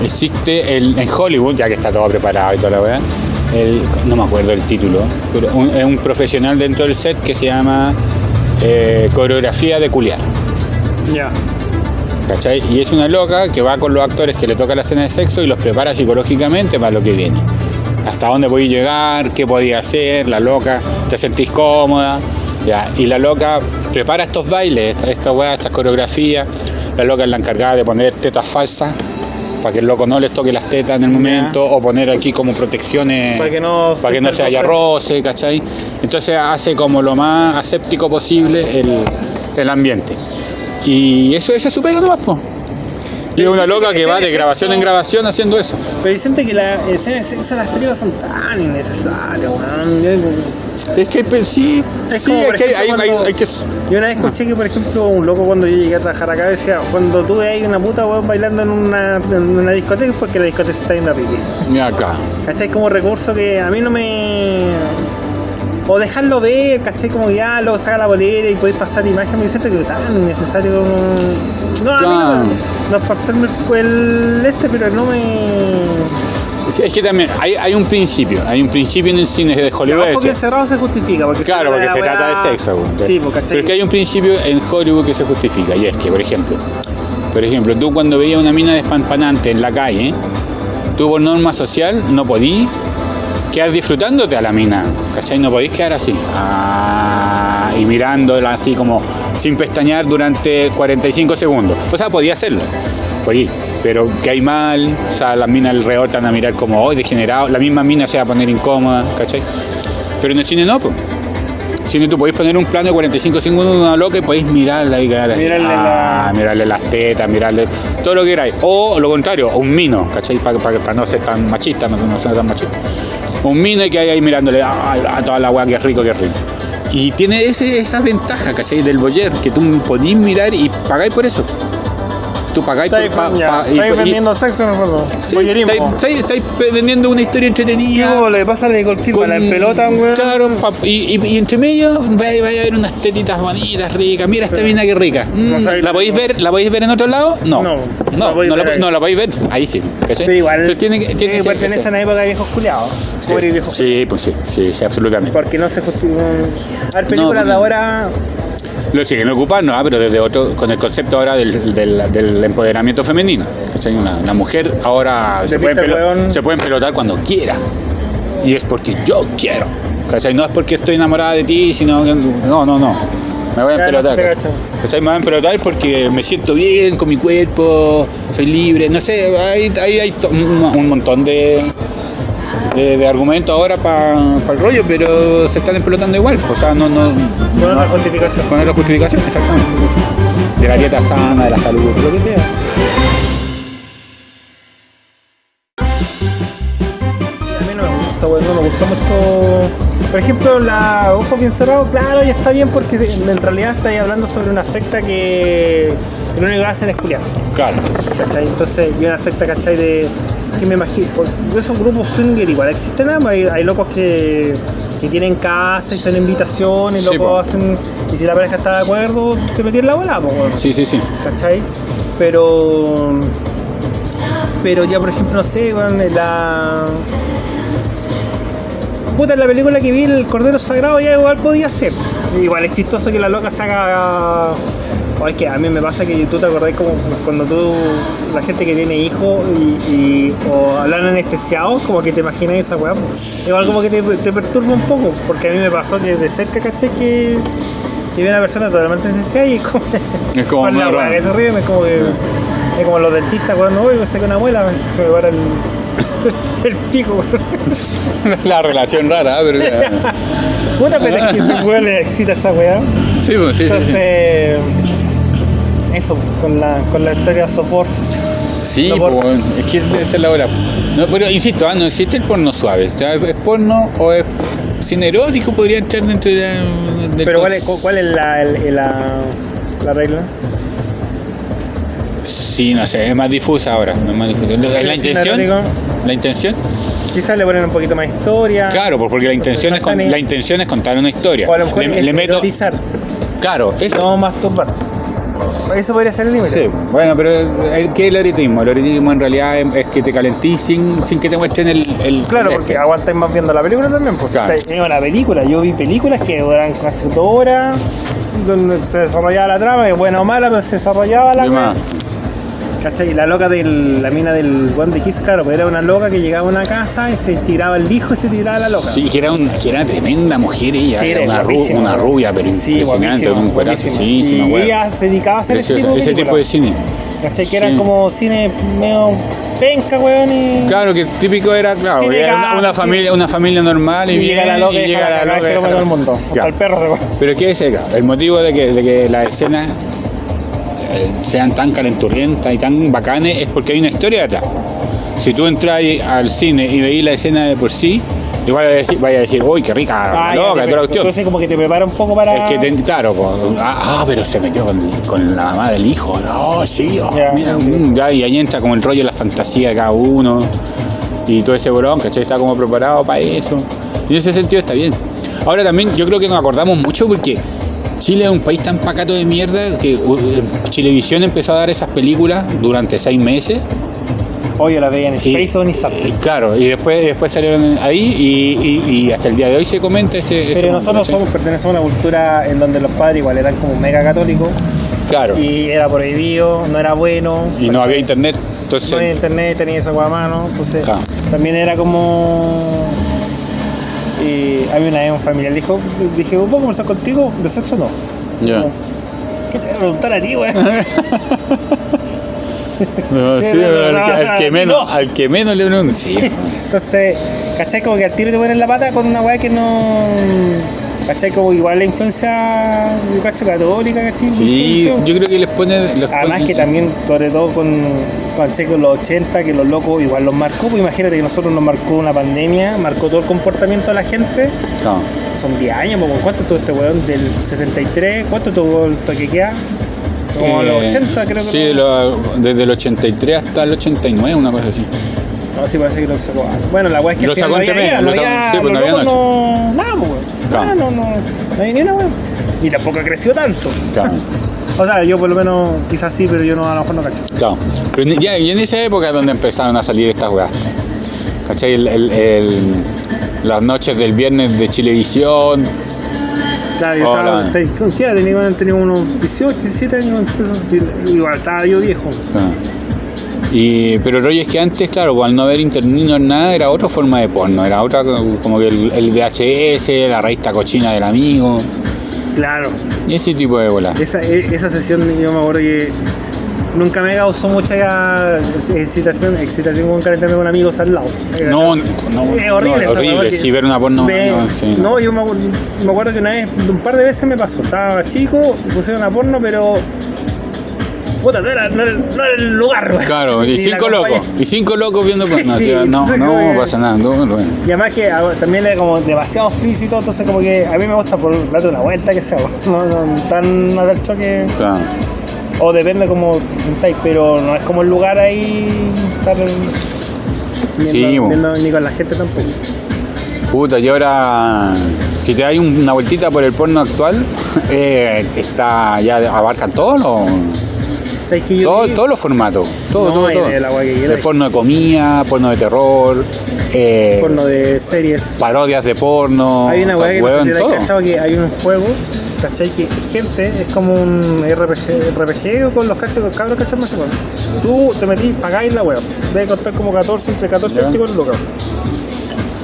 existe el, en Hollywood, ya que está todo preparado y toda la weá, el- no me acuerdo el título, pero un, es un profesional dentro del set que se llama eh, coreografía de culiar. Ya. ¿Cachai? Y es una loca que va con los actores que le toca la escena de sexo y los prepara psicológicamente para lo que viene. Hasta dónde podéis llegar, qué podía hacer, la loca, te sentís cómoda. Ya. Y la loca prepara estos bailes, esta, esta weá, estas coreografías. La loca es la encargada de poner tetas falsas para que el loco no les toque las tetas en el momento, o poner aquí como protecciones Para que no para que no se haya roce, ¿cachai? Entonces hace como lo más aséptico posible el, el ambiente. Y eso, es su pega nomás, po. Y es una loca que va de grabación en grabación haciendo eso. Pero dicen que las escenas de sexo las películas son tan innecesarias, weón. Es que pe- sí, Es sí, es que hay, hay- que. Yo una vez escuché que, por ejemplo, un loco cuando yo llegué a trabajar acá decía, cuando tú ves una puta weón bailando en una, en una discoteca es porque la discoteca está yendo a pipí. Mira acá. ¿Cachai? Como recurso que a mí no me... O dejarlo ver, ¿cachai? Como ya luego saca la bolera y podéis pasar imagen, me siento que tan innecesario como... No, a mí no, no es por serme el, este, pero no me... Es que también hay, hay un principio, hay un principio en el cine de Hollywood. Ojo que hecho. encerrado se justifica. Porque Claro, porque se weá- trata de sexo. Sí, ¿cachai? Pero es que hay un principio en Hollywood que se justifica, y es que, por ejemplo, por ejemplo, tú cuando veías una mina despampanante en la calle, tú por norma social no podías quedar disfrutándote a la mina, ¿cachai? No podís quedar así, ah, y mirándola así como sin pestañear durante 45 segundos. O sea, podía hacerlo, podía, pero que hay mal, o sea, las minas alrededor te van a mirar como hoy degenerado, la misma mina se va a poner incómoda, ¿cachai? Pero en el cine no, pues. Cine tú podéis poner un plano de 45 segundos de una loca y podéis mirarla y Mirarle ah, la- mirarle las tetas, mirarle todo lo que queráis. O lo contrario, un mino, ¿cachai? Para no ser tan machista, no, no ser tan machista. Un mino y que hay ahí mirándole "Ay, a toda la weá, que rico, que rico. Y tiene ese, esa ventaja, ¿cachai? Del boyer, que tú podís mirar y pagáis por eso. Tú pagáis por... Pa- pa- estáis vendiendo sexo, no me acuerdo. Sí, estáis, estáis- vendiendo una historia ¿Qué entretenida. como le pasa a Nicole Kidman en pelota, weón? Claro, pa- y, y- y entre medio vaya, vaya a ver unas tetitas bonitas, ricas. Mira esta mina que rica. Mm, No ¿La podéis ver? ¿La podéis ver en otro lado? No. No, No, la no, podéis la, ver ahí. no, la podéis ver. Ahí sí. ¿cachai? Pero igual, Entonces tiene que, tiene que pertenece a una época de viejos culiados. Sí, sí, pues sí, sí, sí, absolutamente. Porque no se justifica. A ver, películas No, de ahora. Lo siguen ocupando, ah, pero desde otro, con el concepto ahora del, del- del empoderamiento femenino. Una, una mujer ahora se De puede, se puede pelotar cuando quiera. Y es porque yo quiero. ¿cachai? No es porque estoy enamorada de ti, sino que. No, no, no. Me voy a empelotar. ¿cachai? Me voy a empelotar porque me siento bien con mi cuerpo, soy libre. No sé, hay, hay, hay un montón de, de, de argumentos ahora para el rollo, pero se están empelotando igual. O sea, no. no Con no- otra justificación. con otra justificación, exactamente. De la dieta sana, de la salud, lo que sea. A mí no me gusta, weón. No me gusta mucho. Por ejemplo, la Ojo Bien Cerrado, claro, ya está bien porque en realidad estáis hablando sobre una secta que, que lo único que hacen es culiar. Claro. ¿cachai? Entonces, y una secta, ¿cachai? De, que me imagino, esos grupos swinger igual existen, ¿no? hay, hay locos que, que tienen casa y son invitaciones, Sí, locos po. hacen, y si la pareja está de acuerdo, te metí en la bola, Sí, sí, sí. ¿cachai? Pero, pero ya, por ejemplo, no sé, la... Puta, en la película que vi, el Cordero Sagrado ya igual podía ser. Igual es chistoso que la loca se haga... O es que a mí me pasa que tú te acordás como cuando tú, la gente que tiene hijos y, y- o hablan anestesiados, como que te imaginas esa weá. Igual como que te, te perturba un poco, porque a mí me pasó que de cerca, caché, que, que vi a una persona totalmente anestesiada y es como... Es como con la weá que se ríe, es como que... Es como los dentistas cuando voy, me saco una muela, se me para el, el pico. weón. La relación rara, ¿eh? pero. Puta, pero es que ese weón le excita esa weá. Sí, pues, sí, sí, sí. Eso, con la, con la historia de sopor. Sí, por- es que esa es la hora. No, pero insisto, ah, no existe el porno suave. Es porno o es cine erótico, podría entrar dentro de la- Pero ¿cuál es, cuál es la, el- la, la regla? Sí, no sé, es más difusa ahora. Es más difusa. ¿La, la ¿El cine intención? ¿La intención? Quizás le ponen un poquito más historia. Claro, pues, porque la intención, es con- la intención es contar una historia. O a lo mejor le, es le meto. Claro, eso. no masturbar. Eso podría ser el límite. Sí, bueno, pero el, ¿qué es el erotismo? El erotismo en realidad es, es que te calentís sin, sin que te muestren el... el Claro, el porque aguantáis más viendo la película también. Pues Claro. es una película. Yo vi películas que duran casi dos horas, donde se desarrollaba la trama, que buena o mala, pero se desarrollaba la Y más. ¿Cachai? Y la loca de la mina del One de Kiss, claro, pues era una loca que llegaba a una casa y se tiraba el hijo y se tiraba la loca. Sí, que era, un, que era una tremenda mujer ella, Sí, era era una, ru- una rubia, pero Sí, impresionante, un cuerazo, sí, sí, Y ella se dedicaba a hacer ese tipo de ese tipo de cine. ¿Cachai? Que Sí. eran como cine medio penca, weón, y... Claro, que típico era, claro, era una, gas, una sí. familia, una familia normal y, y bien, llega la loca y, llega la loca todo el mundo. Hasta el perro se come. Pero ¿qué es el, el motivo de que, de que la escena sean tan calenturrientas y tan bacanes es porque hay una historia detrás. Si tú entras al cine y veís la escena de por sí, igual vaya a decir, vaya a decir uy, qué rica, Ah, loca, toda la cuestión. Entonces como que te prepara un poco para... Es que, te- claro, ah, ah, pero se metió con, con la mamá del hijo, no, sí, oh, mira, mm, ya, y ahí entra como el rollo de la fantasía de cada uno y todo ese bolón, ¿cachai? Está como preparado para eso. Y en ese sentido está bien. Ahora también yo creo que nos acordamos mucho porque Chile es un país tan pacato de mierda que Chilevisión empezó a dar esas películas durante seis meses. Oye, la veía en Y- Space y claro, y después, después salieron ahí y, y- y hasta el día de hoy se comenta ese... ese Pero nosotros somos, pertenecemos a una cultura en donde los padres igual eran como mega católicos Claro, y, y era prohibido, no era bueno. no había internet, entonces... No había internet, tenía esa hueá a mano, entonces Claro. también era como... Y había una vez un familiar dijo, dije, ¿puedo conversar contigo? ¿De sexo no? Ya. ¿Qué te voy a preguntar a ti, weón? No, sí, pero no, al, que, no, al que no. menos, al que menos le pregunto. Sí. Entonces, ¿cachai? Como que al tiro te ponen la pata con una weá que no... ¿Cachai? Como igual la influencia, yo cacho, católica, ¿cachai? Sí, yo creo que les pone. les Además que también, sobre todo con, con con los 80, que los locos igual los marcó, pues imagínate que nosotros nos marcó una pandemia, marcó todo el comportamiento de la gente, No. son 10 años, pues, ¿cuánto tuvo este weón del 73? ¿Cuánto tuvo el toque queda? Como los Eh, 80 creo que Sí, lo- desde el 83 hasta el 89, una cosa así. No, sí parece que lo sacó. Bueno, la weá es que Lo sacó no lo sacó- sí, pues, no los había locos no, nada, pues. Claro. No, no, no había ni una weón. Y tampoco creció tanto. Claro. O sea, yo por lo menos quizás sí, pero yo no, a lo mejor no cacho. claro. Pero ya, y en esa época es donde empezaron a salir estas weas. ¿Cachai? El- el- el- las noches del viernes de Chilevisión. Claro, yo Hola. estaba, ¿con qué edad tenía? Tenía unos 18, 17 años, igual estaba yo viejo. Ah. Y, pero el rollo es que antes, claro, al no haber internet no nada, era otra forma de porno, era otra como que el, el VHS, la revista cochina del amigo, Claro, y ese tipo de bolas. esa, e- esa sesión yo me acuerdo que nunca me causó mucha excitación, excitación con calentarme con amigos al lado. Era- No, no, Es horrible, no, esa horrible, porque sí, ver una porno. no, sí, no. no, yo me acuerdo, me acuerdo que una vez, un par de veces me pasó. Estaba chico, pusieron a porno, pero. Puta, no era, no era, no era el lugar. Claro, y cinco locos, y cinco locos viendo porno, Sí, o sea, no, no como pasa nada, no, no. Y además que ah, también era como demasiado explícito, entonces como que a mí me gusta por darte una vuelta que sea, no, no tan a dar choque, Claro. o depende cómo te sentáis, pero no es como el lugar ahí estar viendo, Sí, viendo ni con la gente tampoco. Puta, y ahora, si te das un- una vueltita por el porno actual, eh, está, ya abarcan todos los, ¿Sabes que yo todo- vi? todos los formatos, todo, No, todo, todo. guay quieras. porno de comida, porno de terror, eh, porno de series. parodias de porno, Hay una weá que no sé si cachado que hay un juego, ¿cachai? Que gente es como un RPG, RPG con los cachos, con cabros cachos más igual. Tú te metís, pagáis la weá. Debe costar como 14, entre 14 y Ya. 24 lucas.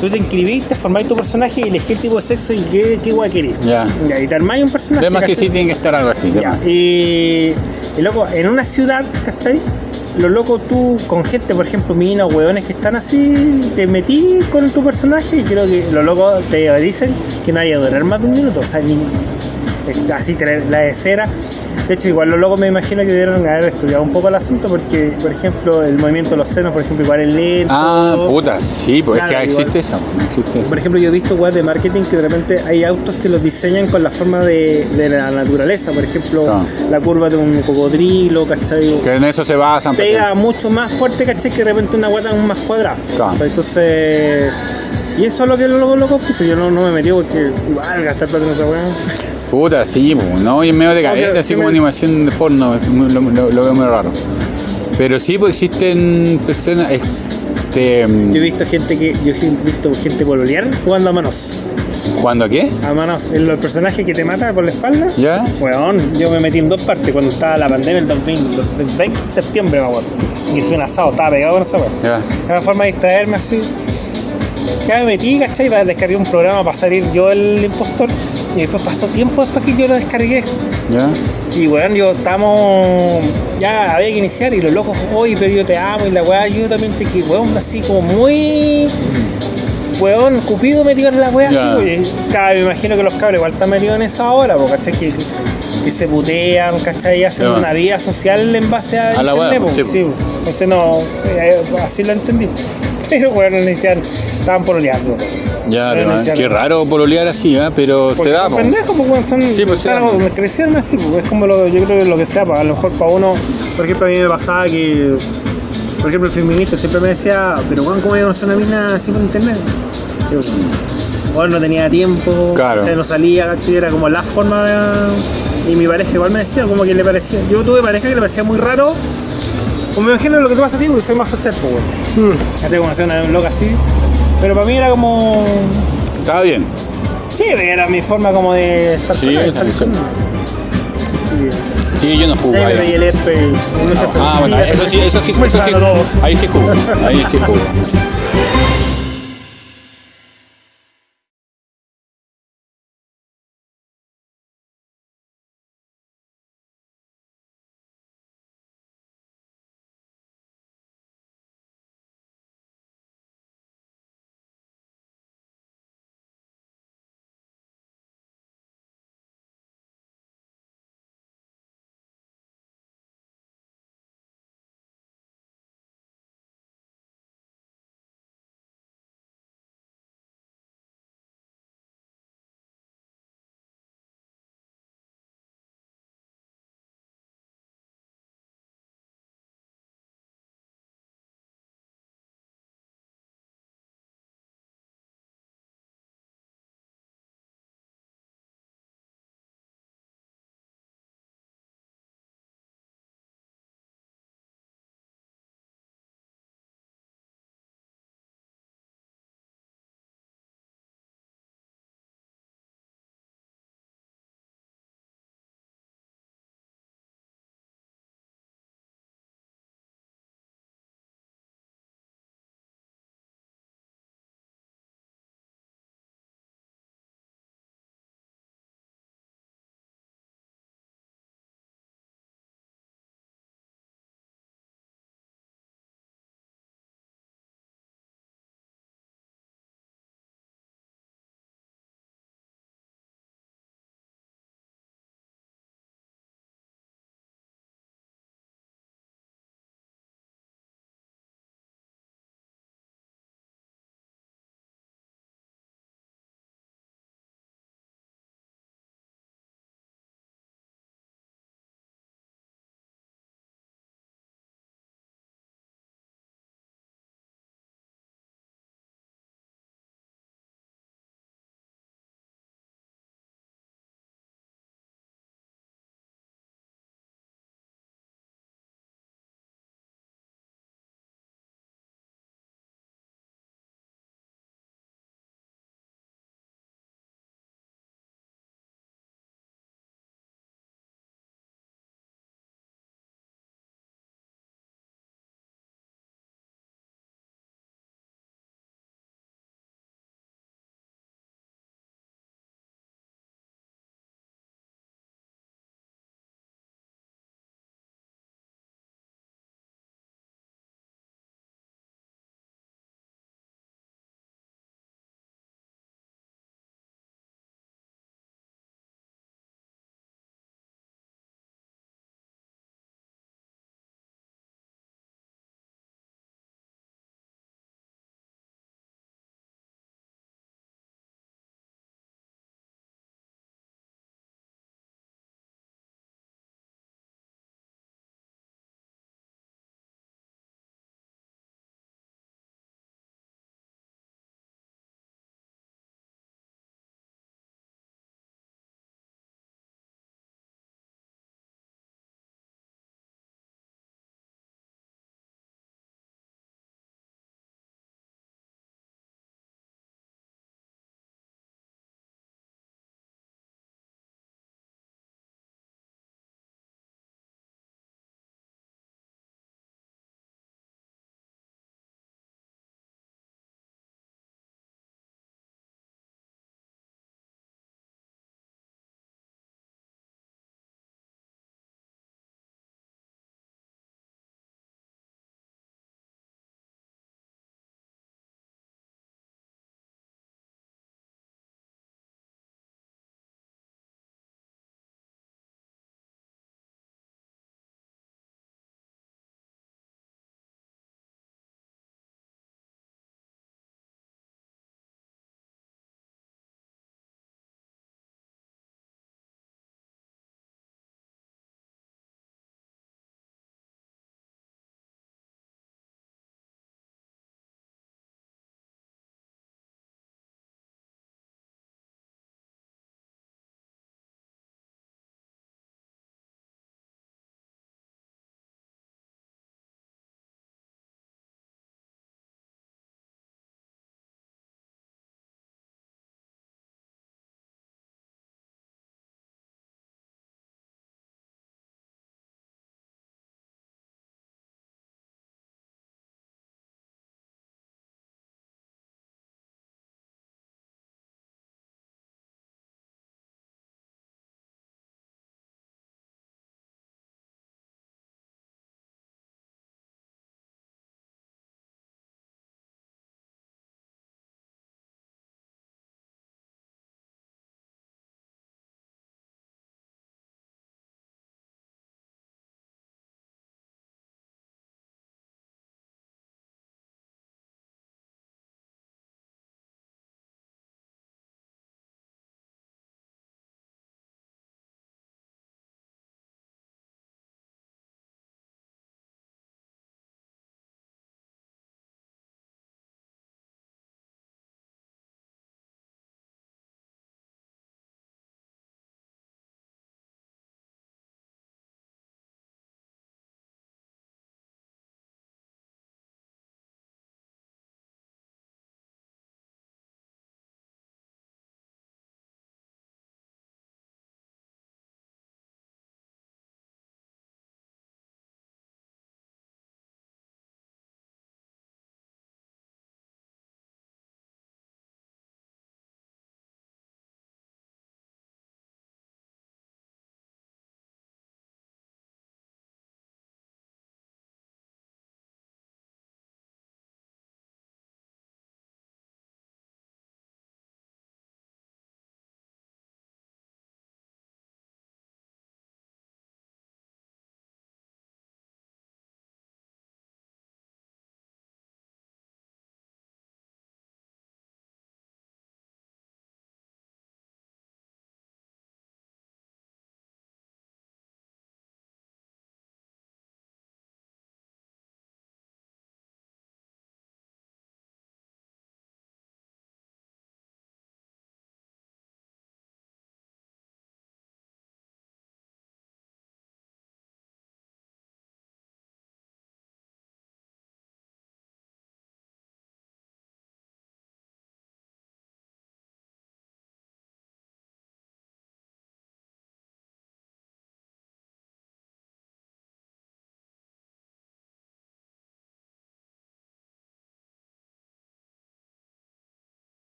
Tú te inscribís, te formáis tu personaje y elegís el tipo de sexo y qué, qué weá querés. Ya. Y te armáis un personaje. Además que ¿cachai? sí tiene que estar algo así. Ya, y, y loco, en una ciudad, ¿cachai? Los locos, tú con gente, por ejemplo, minas, hueones que están así, te metí con tu personaje y creo que los locos te dicen que no haya durar más de un minuto. O sea, ni, así, te- la de cera. De hecho, igual los locos me imagino que debieron haber estudiado un poco el asunto porque, por ejemplo, el movimiento de los senos, por ejemplo, igual es lento. Ah, puta, sí, pues Claro, es que existe eso, existe. Por ejemplo, yo he visto weas de marketing que de repente hay autos que los diseñan con la forma de, de la naturaleza. Por ejemplo, Claro. la curva de un cocodrilo, ¿cachai? Que en eso se basan. Pega mucho más fuerte, ¿cachai? Que de repente una guata es más cuadrada. Entonces. Y eso es lo que los locos locos pues yo no, no me metí porque igual gastar plata en esa wea. Puta, sí, pues, ¿no? Y en medio de cadete, Obvio, así sí como me- animación de porno, lo, lo- lo veo muy raro. Pero sí, pues existen personas. Este, Yo he visto gente que. Yo he visto gente pololear jugando a manos. ¿Cuándo qué? A manos. El, el personaje que te mata por la espalda. ¿Ya? Weón, yo me metí en dos partes cuando estaba la pandemia, el 2020, el 20 de septiembre, me acuerdo. Y fui un asado, estaba pegado con esa weón. Ya. Era una forma de distraerme así. Ya me metí, ¿cachai? Descargué un programa para salir yo el impostor. Y después pasó tiempo después que yo lo descargué. ¿Ya? Y weón, yo estamos. Ya había que iniciar y los locos, oye, pero yo te amo y la weá, yo también te quiero. Weón, así como muy. Weón, Cupido metido en la weá así. Claro, me imagino que los cabros igual están metidos en esa hora, porque ¿cachai? Que, que se putean, ¿cachai? Y hacen Ya. una vida social en base a, A la po, sí. Entonces no, eh, así lo entendí. Pero bueno, le decían, estaban pololeando. Ya, Bueno, ya qué raro pololear así, ¿eh? pero Porque se da. son po. pendejos, pues, son, Sí, pues, se da. crecieron así, pues, es como lo, yo creo que lo que sea, pues, a lo mejor para uno, por ejemplo, a mí me pasaba que, por ejemplo, el feminista siempre me decía, pero Juan, ¿cómo iba a conocer una mina así por internet? Yo, bueno, no tenía tiempo, Claro. ¿cachai? no salía, era como la forma de... Y mi pareja igual me decía, como que le parecía, yo tuve pareja que le parecía muy raro, como me imagino lo que te pasa a ti, porque soy más social, pues, weón. ¿Cachai? Como hacer una loca así, pero para mí era como... Estaba bien. Sí, era mi forma como de estar Sí, esa. Sí. Yo no jugo. Ahí me ahí. veía el herpes, Ah, bueno, eso sí, eso sí, eso sí, saca todo. ahí sí jugo, ahí sí jugo.